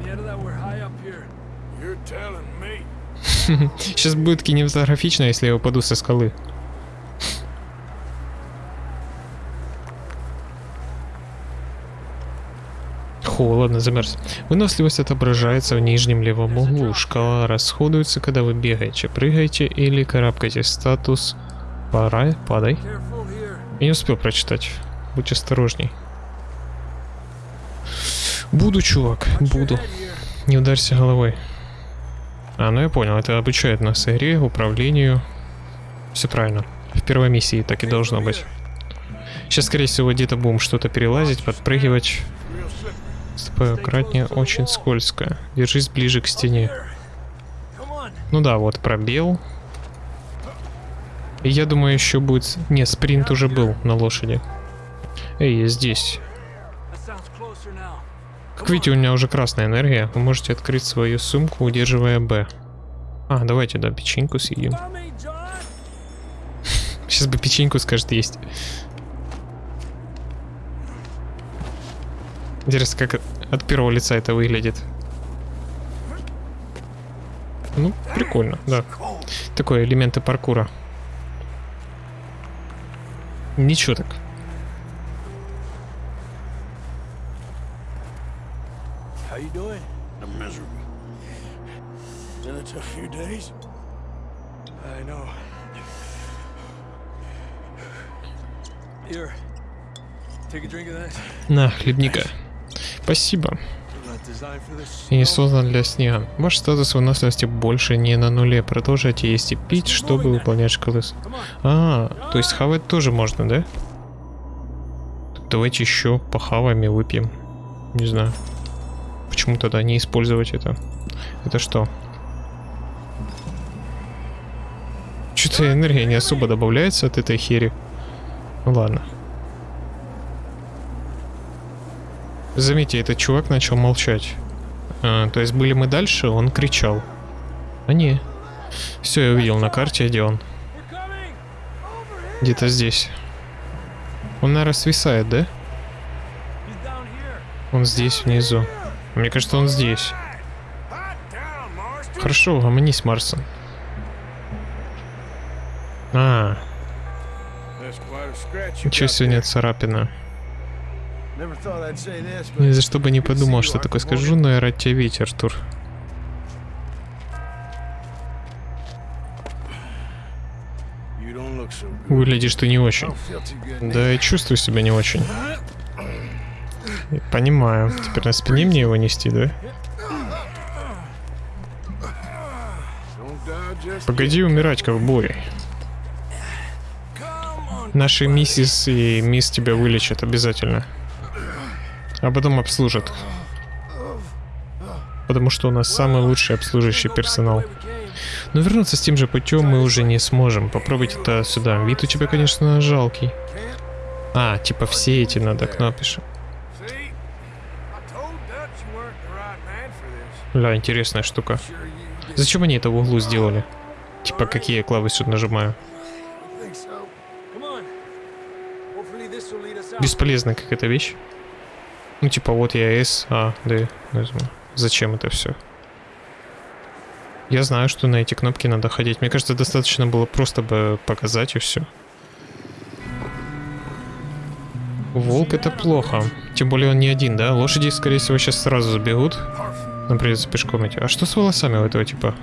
Yeah, that we're high up here. you're telling me. (laughs) Сейчас будет кинематографично, если я упаду со скалы. Холодно, замерз. Выносливость отображается в нижнем левом углу. Шкала расходуется, когда вы бегаете, прыгаете или карабкаете. Статус пора, падай. Я не успел прочитать. Будь осторожней. Буду, чувак, буду. Не ударься головой. А, ну я понял, это обучает нас игре, управлению. Все правильно. В первой миссии так и должно быть. Сейчас, скорее всего, где-то будем что-то перелазить, подпрыгивать. Ступай аккуратнее, очень скользко. Держись ближе к стене. Ну да, вот пробел. И я думаю, еще будет... Не, спринт уже был на лошади. Эй, я здесь. Как видите, у меня уже красная энергия. Вы можете открыть свою сумку, удерживая Б. А, давайте, да, печеньку съедим. (laughs) Сейчас бы печеньку, скажет, есть. Интересно, как от первого лица это выглядит. Ну, прикольно, да. Такое элементы паркура. Ничего так. Been a few days. I know. Here. Take a drink of that. На, хлебника. Спасибо. И не создан для снега. Ваш статус выносливости больше не на нуле. Продолжайте есть и пить, чтобы выполнять шкалы. А, то есть хавать тоже можно, да? Давайте еще похаваем и выпьем. Не знаю. Почему тогда не использовать это? Это что? Что-то энергия не особо добавляется от этой хери. Ну ладно. Заметьте, этот чувак начал молчать. А, то есть были мы дальше, он кричал. А не. Все, я увидел на карте, где он. Где-то здесь. Он, наверное, свисает, да? Он здесь, внизу. Мне кажется, он здесь. Хорошо, угомонись, Марсон. А, ничего сегодня царапина. Ни за что бы не подумал, что такое скажу, но я рад тебя видеть, Артур. Выглядишь ты не очень. Да, и чувствую себя не очень. Понимаю. Теперь на спине мне его нести, да? Погоди умирать, ковбой. Наши миссис и мисс тебя вылечат обязательно. А потом обслужат. Потому что у нас самый лучший обслуживающий персонал. Но вернуться с тем же путем мы уже не сможем. Попробуйте это сюда. Вид у тебя, конечно, жалкий. А, типа все эти надо кнопишь. Бля, интересная штука. Зачем они это в углу сделали? Типа, какие клавы Бесполезная какая-то вещь. Ну, типа, вот я S, А, D нажму. Зачем это все? Я знаю, что на эти кнопки надо ходить. Мне кажется, достаточно было просто бы показать и все. Волк это плохо. Тем более он не один, да? Лошади, скорее всего, сейчас сразу забегут. Нам придется пешком идти. А что с волосами у этого типа?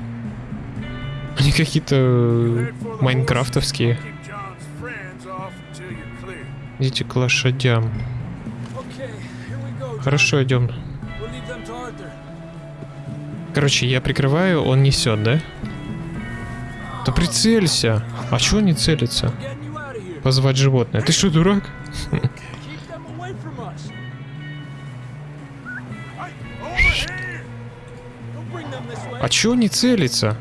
Они какие-то э, майнкрафтовские. Идите к лошадям. Хорошо, идем. Короче, я прикрываю, он несет, да? Да прицелься. А чего не целится? Позвать животное. Ты что, дурак? А чего не целится?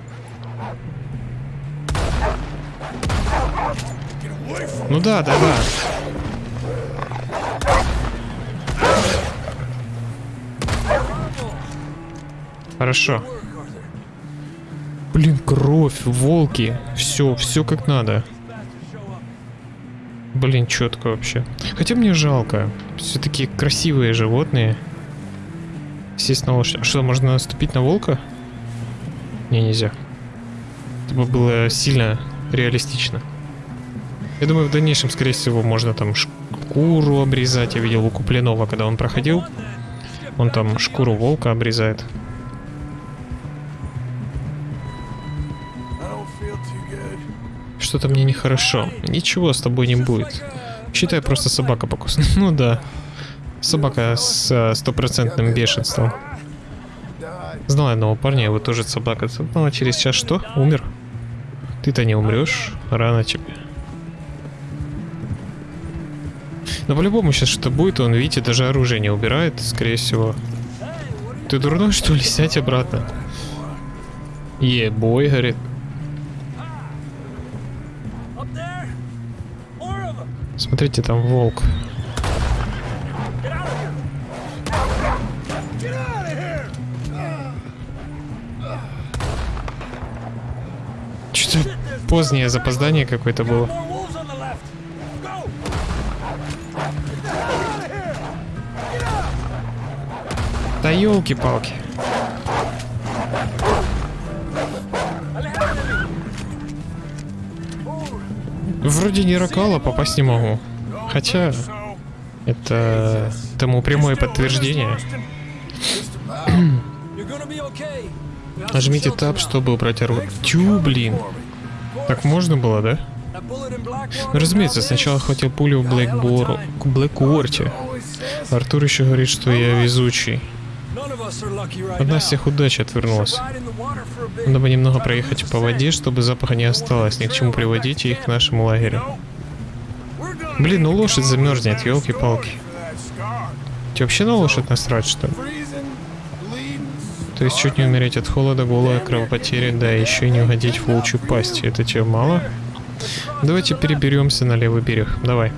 Ну да, да, да. Хорошо. Блин, кровь, волки. Все, все как надо. Блин, четко вообще. Хотя мне жалко. Все-таки красивые животные. Сесть на лошадь. А что, можно наступить на волка? Не, нельзя. Это бы было сильно реалистично. Я думаю, в дальнейшем, скорее всего, можно там шкуру обрезать. Я видел у Куплинова, когда он проходил. Он там шкуру волка обрезает. Что-то мне нехорошо. Ничего с тобой не будет. Считай, просто собака покусана. (laughs) Ну да. Собака с э, стопроцентным бешенством. Знал одного парня, его тоже собака. Ну а через час что? Умер? Ты-то не умрешь. Рано тебе. Но по-любому сейчас что будет, он, видите, даже оружие не убирает, скорее всего. Ты дурной, что ли? Сядь обратно. Ебой, говорит. Смотрите, там волк. Что-то позднее запоздание какое-то было. Да елки-палки. Вроде не ракала, попасть не могу. Хотя, это тому прямое подтверждение. (clears throat) Нажмите таб, чтобы убрать оружие. Тю, блин. Так можно было, да? Ну, разумеется, сначала хватил пулю в Блэкбору, к Блэкуорте. Артур еще говорит, что я везучий. us are lucky right Now. нас всех удача отвернулась. Надо бы немного проехать по воде, чтобы запаха не осталось. Ни к чему приводить их к нашему лагерю. Блин, ну лошадь замерзнет, елки-палки. Тебе вообще на лошадь насрать, что ли? То есть чуть не умереть от холода, голода, кровопотери, да еще и не угодить в волчью пасть. Это тебе мало? Давайте переберемся на левый берег. Давай.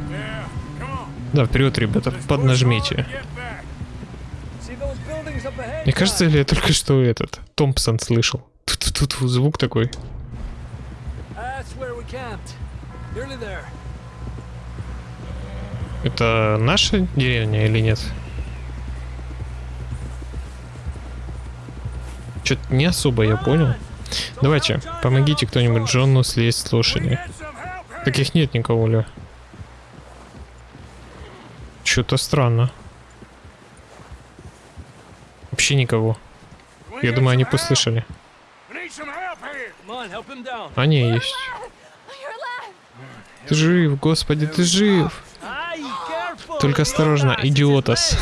Да, вперед, ребята, поднажмите. Мне кажется, или я только что этот Томпсон слышал. Тут тут звук такой. Это наша деревня или нет? Что-то не особо я понял. Давайте, помогите кто-нибудь Джону слезть с лошади. Таких нет никого, Ля. Что-то странно. Вообще никого. Я думаю, они послышали. Down. Они есть. Ты жив, господи, ты жив. Только осторожно, идиотас.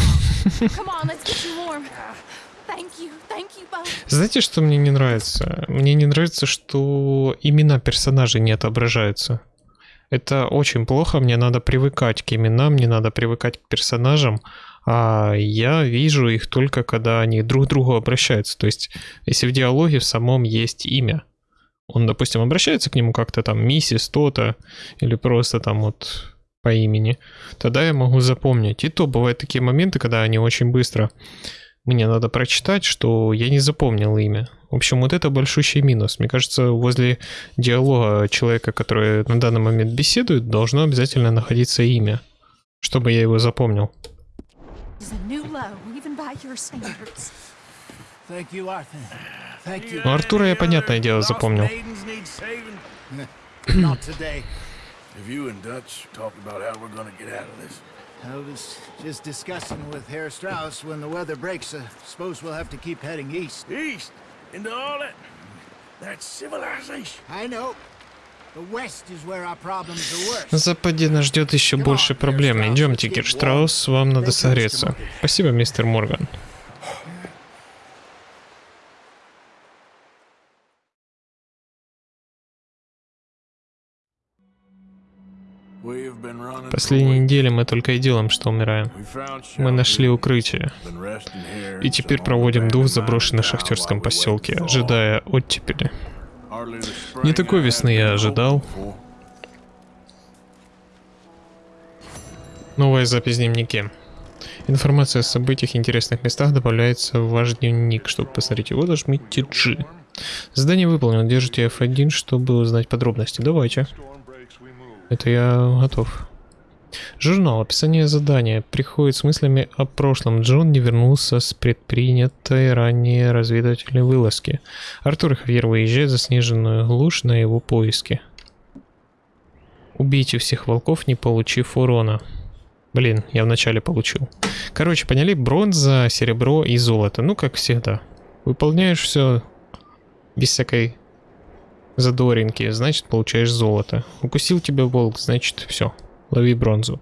Знаете, что мне не нравится? Мне не нравится, что имена персонажей не отображаются. Это очень плохо, мне надо привыкать к именам, мне надо привыкать к персонажам, а я вижу их только когда они друг к другу обращаются. То есть, если в диалоге в самом есть имя, он, допустим, обращается к нему как-то там миссис то-то, или просто там вот по имени, тогда я могу запомнить. И то бывают такие моменты, когда они очень быстро мне надо прочитать, что я не запомнил имя. В общем, вот это большущий минус. Мне кажется, возле диалога человека, который на данный момент беседует, должно обязательно находиться имя, чтобы я его запомнил. It's a new low, even by your standards. Thank you, Arthur. Thank you. Ну, Артура я, понятное дело, Lost запомнил. maidens (clears throat) need saving. Not today. Have you and Dutch talked about how we're gonna get out of this? I was just discussing with Herr Strauss when the weather breaks. I suppose we'll have to keep heading east. East into all that. That's civilization. I know. На западе нас ждет еще больше проблем. Идемте, Кирштраус, вам надо согреться. Спасибо, мистер Морган. We've been running. Последние недели мы только и делаем, что умираем. Мы нашли укрытие. been resting here И теперь проводим дух в заброшенном шахтерском поселке, ожидая оттепели. Не такой весны я ожидал. Новая запись в дневнике. Информация о событиях и интересных местах добавляется в ваш дневник. Чтобы посмотреть его, нажмите G. Задание выполнено. Держите F1, чтобы узнать подробности. Давайте. Это я готов. Журнал. Описание задания. Приходит с мыслями о прошлом. Джон не вернулся с предпринятой ранее разведывательной вылазки. Артур и Хавьер выезжают в заснеженную глушь на его поиски. Убейте всех волков, не получив урона. Блин, я вначале получил. Короче, поняли? Бронза, серебро и золото. Ну, как всегда. Выполняешь все без всякой задоринки, значит, получаешь золото. Укусил тебя волк, значит, все. Лови бронзу.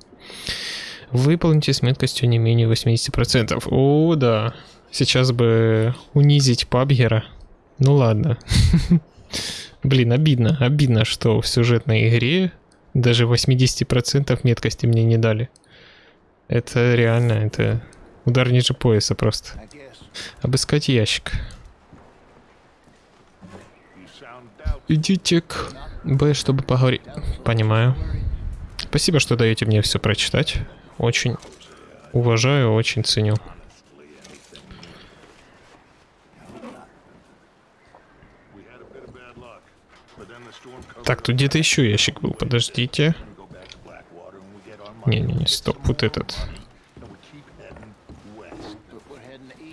Выполните с меткостью не менее 80%. О, да. Сейчас бы унизить пабгера. Ну ладно. (laughs) Блин, обидно. Обидно, что в сюжетной игре даже 80% меткости мне не дали. Это реально, это удар ниже пояса просто. Обыскать ящик. Идите к Б, чтобы поговорить. Понимаю. Спасибо, что даете мне все прочитать. Очень уважаю, очень ценю. Так, тут где-то еще ящик был. Подождите. Не-не-не, стоп, вот этот.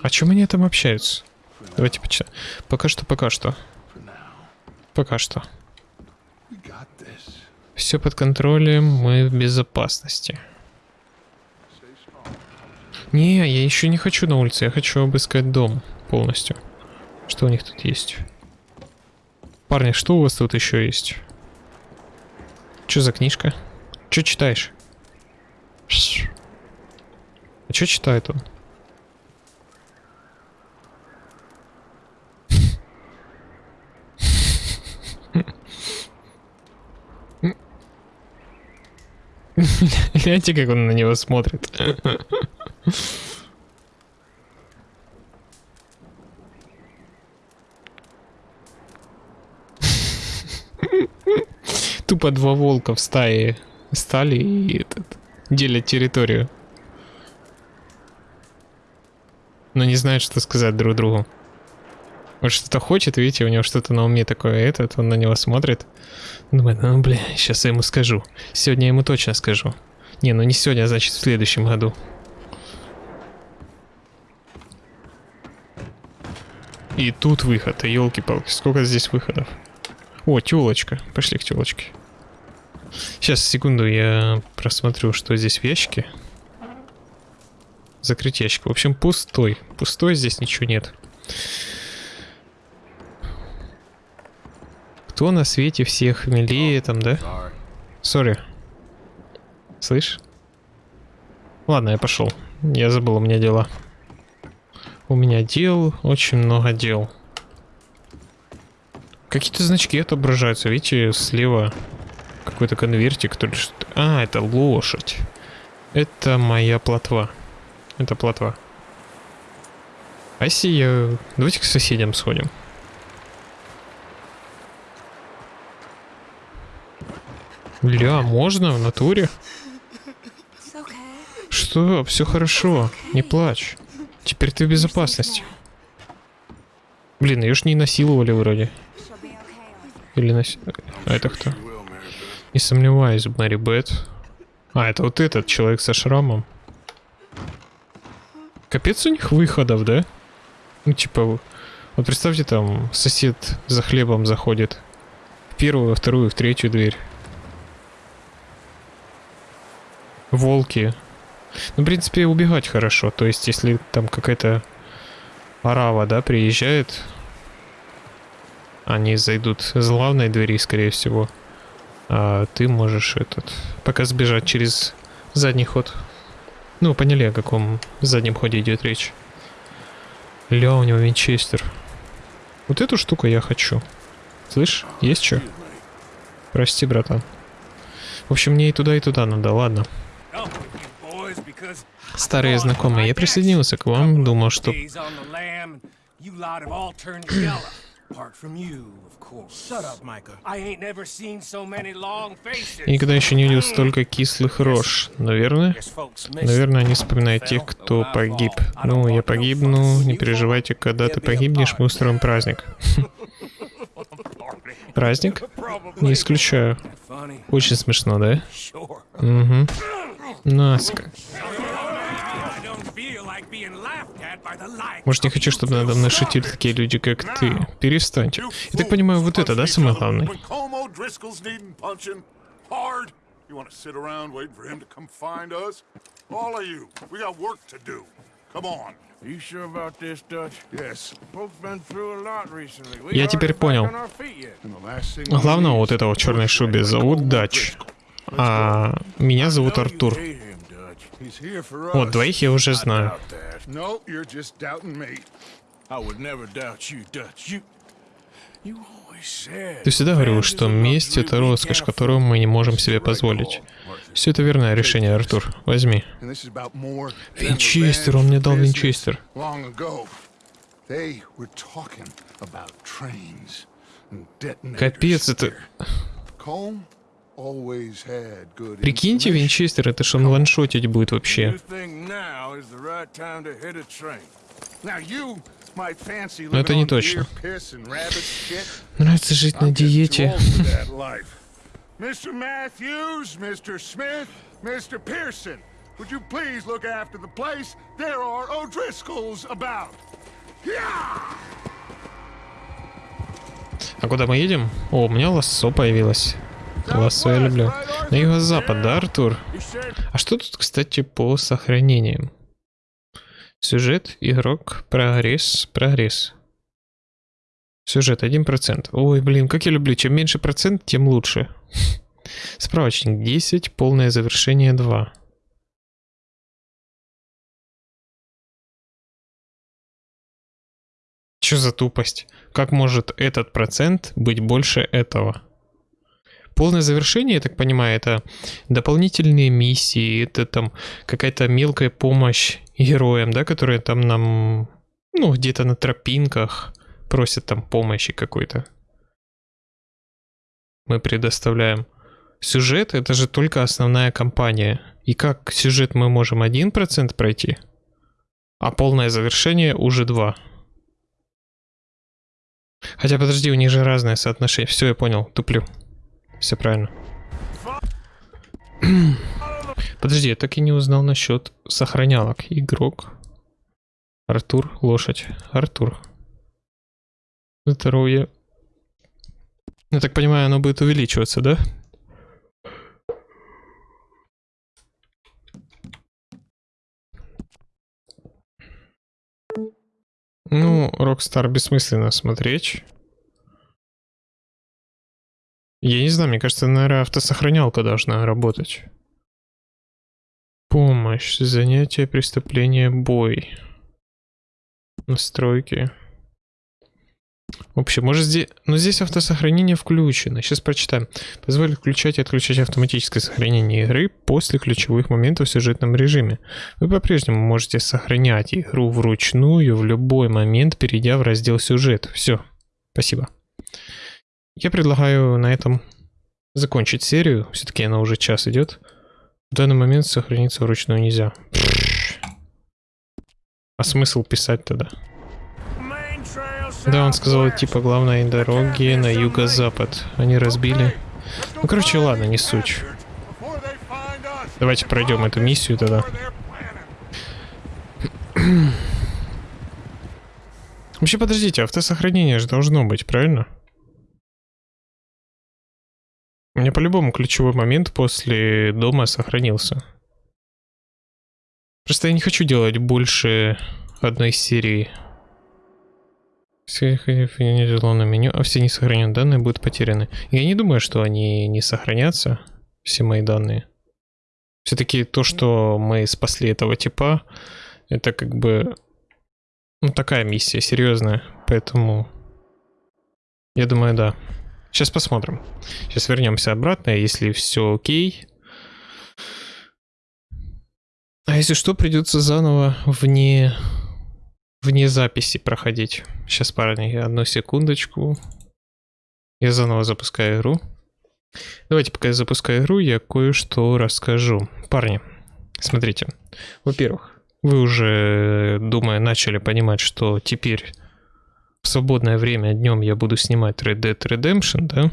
О чем они там общаются? Давайте почитаем. Пока что, пока что. Пока что. Все под контролем, мы в безопасности. Не, я еще не хочу на улице, я хочу обыскать дом полностью. Что у них тут есть? Парни, что у вас тут еще есть? Что за книжка? Что читаешь? А что читает он? (laughs) Гляньте, как он на него смотрит. Тупо два волка в стае стали и этот, делят территорию. Но не знают, что сказать друг другу. Он что-то хочет, видите, у него что-то на уме такое, этот, он на него смотрит. Думает, ну, бля, сейчас я ему скажу. Сегодня я ему точно скажу. Не, ну не сегодня, а значит в следующем году. И тут выход, елки-палки, сколько здесь выходов. О, тёлочка, пошли к тёлочке. Сейчас, секунду, я просмотрю, что здесь в ящике. Закрыть ящик. В общем, пустой. Пустой, здесь ничего нет. Кто на свете всех милее там, да? Сори. Слышь? Ладно, я пошел. Я забыл, у меня дела. У меня дел, очень много дел. Какие-то значки отображаются. Видите, слева какой-то конвертик. Который что А, это лошадь. Это моя плотва. Это плотва. А если я... Давайте к соседям сходим. Ля, можно в натуре? Что? Все хорошо. Не плачь. Теперь ты в безопасности. Блин, ее ж не насиловали вроде. Или нас... А это кто? Не сомневаюсь, Мэри Бет. А, это вот этот человек со шрамом. Капец у них выходов, да? Ну, типа, вот представьте, там сосед за хлебом заходит. В первую, во вторую, в третью дверь. Волки. Ну, в принципе, убегать хорошо. То есть, если там какая-то арава, да, приезжает, они зайдут с главной двери, скорее всего. А ты можешь этот пока сбежать через задний ход. Ну, поняли, о каком заднем ходе идет речь. Ля, у него винчестер. Вот эту штуку я хочу. Слышь, есть что? Прости, братан. В общем, мне и туда, и туда надо, ладно. Come Старые знакомые, я присоединился к вам, думал, что... никогда еще не видел столько кислых рож. Наверное? Наверное, они вспоминают тех, кто погиб. Ну, я погибну, не переживайте, когда ты погибнешь, мы устроим праздник. (laughs) Праздник? Не исключаю. Очень смешно, да? Угу. Наска. Может, не хочу, чтобы надо мной шутили такие люди, как ты. Перестаньте. Я так понимаю, вот это, да, самое главное? You want to sit around waiting for him to come find us? All of you, we got work to do. Come on. You sure about this, Dutch? Yes. Folks been through a lot recently. Я теперь понял. Главного вот этого в черной шубе зовут Дач. А меня зовут Артур. Вот, двоих я уже знаю. Ты всегда говорил, что месть — это роскошь, которую мы не можем себе позволить. Все это верное решение, Артур. Возьми. Винчестер, он мне дал винчестер. Капец, это... Прикиньте. Винчестер, это ж он ваншотить будет вообще. Но это не точно. Нравится жить на диете. old for that life. Mr. Matthews, Mr. Smith, Mr. Pearson, would you please look after the place? There are O'Driscolls about. Yeah! А куда мы едем? О, у меня лассо появилось. Лассо я люблю. На юго-запад, да, Артур? А что тут, кстати, по сохранениям? Сюжет, игрок, прогресс, прогресс. Сюжет 1%. Ой, блин, как я люблю. Чем меньше процент, тем лучше. (laughs) Справочник 10, полное завершение 2. Чё за тупость? Как может этот процент быть больше этого? Полное завершение, я так понимаю, это дополнительные миссии, это там какая-то мелкая помощь героям, да, которые там нам, ну, где-то на тропинках просят там помощи какой-то. Мы предоставляем. Сюжет — это же только основная кампания. И как сюжет мы можем 1% пройти, а полное завершение уже 2%. Хотя, подожди, у них же разное соотношение. Все, я понял, туплю. Все правильно. (clears throat) Подожди, я так и не узнал насчет сохранялок. Игрок. Артур, лошадь. Артур. Здоровье. Я так понимаю, оно будет увеличиваться, да? Ну, Rockstar бессмысленно смотреть. Я не знаю, мне кажется, наверное, автосохранялка должна работать. Помощь, занятие, преступление, бой. Настройки. В общем, может здесь... Но здесь автосохранение включено. Сейчас прочитаем. Позволит включать и отключать автоматическое сохранение игры после ключевых моментов в сюжетном режиме. Вы по-прежнему можете сохранять игру вручную в любой момент, перейдя в раздел «Сюжет». Все. Спасибо. Я предлагаю на этом закончить серию. Все-таки она уже час идет. В данный момент сохраниться вручную нельзя. А смысл писать тогда? Да, он сказал идти по главной дороге на юго-запад. Они разбили. Ну, короче, ладно, не суть. Давайте пройдем эту миссию тогда. Вообще, подождите, автосохранение же должно быть, правильно? У меня по-любому ключевой момент после дома сохранился. Просто я не хочу делать больше одной серии. Все на меню, а все несохраненные данные будут потеряны. Я не думаю, что они не сохранятся, все мои данные. Все-таки то, что мы спасли этого типа, это как бы ну, такая миссия серьезная, поэтому я думаю, да. Сейчас посмотрим. Сейчас вернемся обратно, если все окей. А если что, придется заново вне вне записи проходить. Сейчас, парни, одну секундочку. Я заново запускаю игру. Давайте, пока я запускаю игру, я кое-что расскажу. Парни, смотрите. Во-первых, вы уже, думаю, начали понимать, что теперь в свободное время днем я буду снимать Red Dead Redemption, да?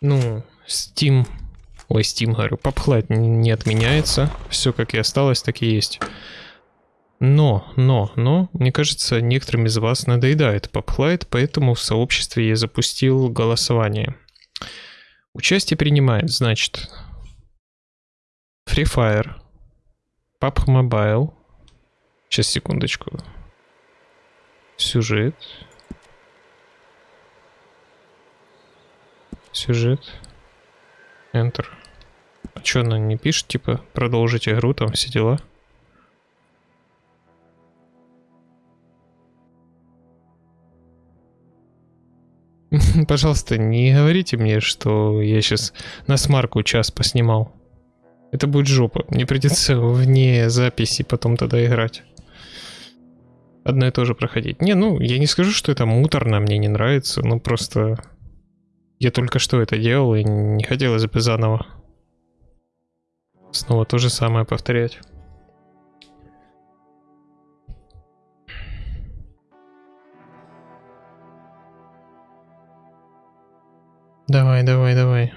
Ну, Steam... Ой, Steam, говорю, PubHlight не отменяется. Все как и осталось, так и есть. Но, но, но, мне кажется, некоторым из вас надоедает PubLight, поэтому в сообществе я запустил голосование. Участие принимает, значит, Free Fire, PUBG Mobile, сейчас, секундочку, сюжет, сюжет, Enter. А что она не пишет, типа, продолжить игру, там все дела? (laughs) Пожалуйста, не говорите мне, что я сейчас на смарку час поснимал. Это будет жопа. Мне придется вне записи потом тогда играть. Одно и то же проходить. Не, ну, я не скажу, что это муторно, мне не нравится. Ну, просто... Я только что это делал, и не хотелось бы заново. Снова то же самое повторять. Давай, давай, давай.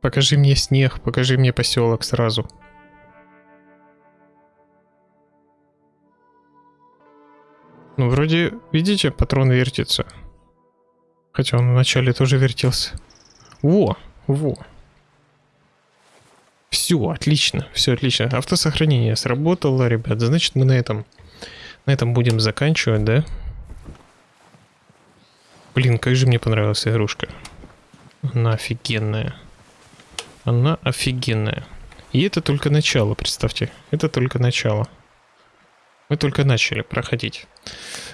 Покажи мне снег, покажи мне поселок сразу. Ну, вроде, видите, патрон вертится. Хотя он вначале тоже вертелся. Во, во. Все, отлично, все отлично. Автосохранение сработало, ребят. Значит, мы на этом, на этом будем заканчивать, да? Блин, как же мне понравилась игрушка. Она офигенная. Она офигенная. И это только начало, представьте. Это только начало. Мы только начали проходить.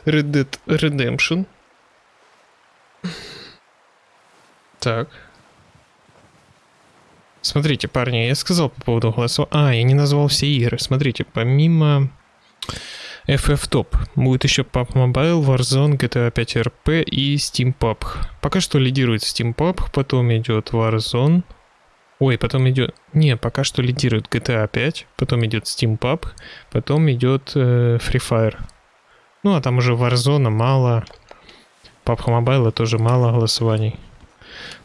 Red Dead Redemption. Так. Смотрите, парни, я сказал по поводу голосов... А, я не назвал все игры. Смотрите, помимо FF Top будет еще PUBG Mobile, Warzone, GTA 5 RP и Steam PUBG. Пока что лидирует Steam PUBG, потом идет Warzone. Ой, потом идет... Не, пока что лидирует GTA 5, потом идет Steam PUBG, потом идет э, Free Fire. Ну, а там уже Warzone мало, PUBG Mobile тоже мало голосований.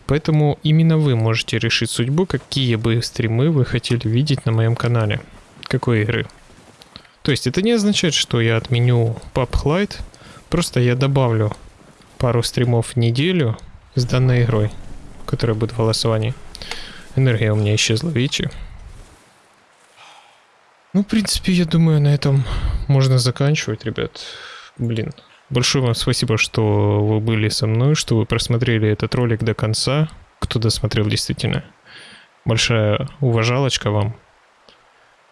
Поэтому именно вы можете решить судьбу, какие бы стримы вы хотели видеть на моем канале. Какой игры. То есть это не означает, что я отменю PUBG Lite, просто я добавлю пару стримов в неделю с данной игрой, которая будет в голосовании. Энергия у меня исчезла, видите? Ну, в принципе, я думаю, на этом можно заканчивать, ребят. Блин, большое вам спасибо, что вы были со мной, что вы просмотрели этот ролик до конца. Кто досмотрел, действительно. Большая уважалочка вам.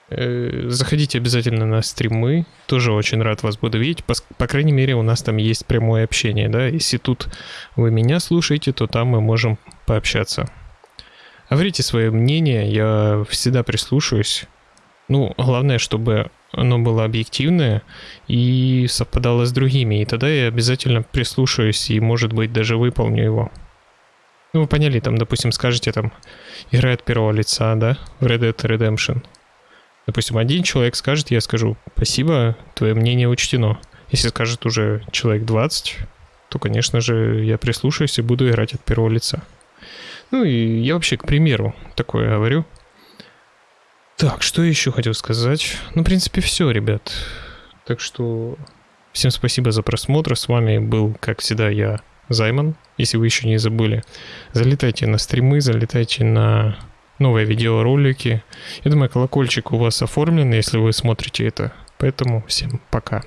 Э, заходите обязательно на стримы. Тоже очень рад вас буду видеть. По, по крайней мере, у нас там есть прямое общение, да. Если тут вы меня слушаете, то там мы можем пообщаться. Говорите свое мнение, я всегда прислушаюсь. Ну, главное, чтобы оно было объективное и совпадало с другими. И тогда я обязательно прислушаюсь и, может быть, даже выполню его. Ну, вы поняли, там, допустим, скажете, там, игра от первого лица, да, в Red Dead Redemption. Допустим, один человек скажет, я скажу, спасибо, твое мнение учтено. Если скажет уже человек 20, то, конечно же, я прислушаюсь и буду играть от первого лица. Ну и я вообще, к примеру, такое говорю. Так, что еще хотел сказать? Ну, в принципе, все, ребят. Так что всем спасибо за просмотр. С вами был, как всегда, я, Займан. Если вы еще не забыли, залетайте на стримы, залетайте на новые видеоролики. Я думаю, колокольчик у вас оформлен, если вы смотрите это. Поэтому всем пока.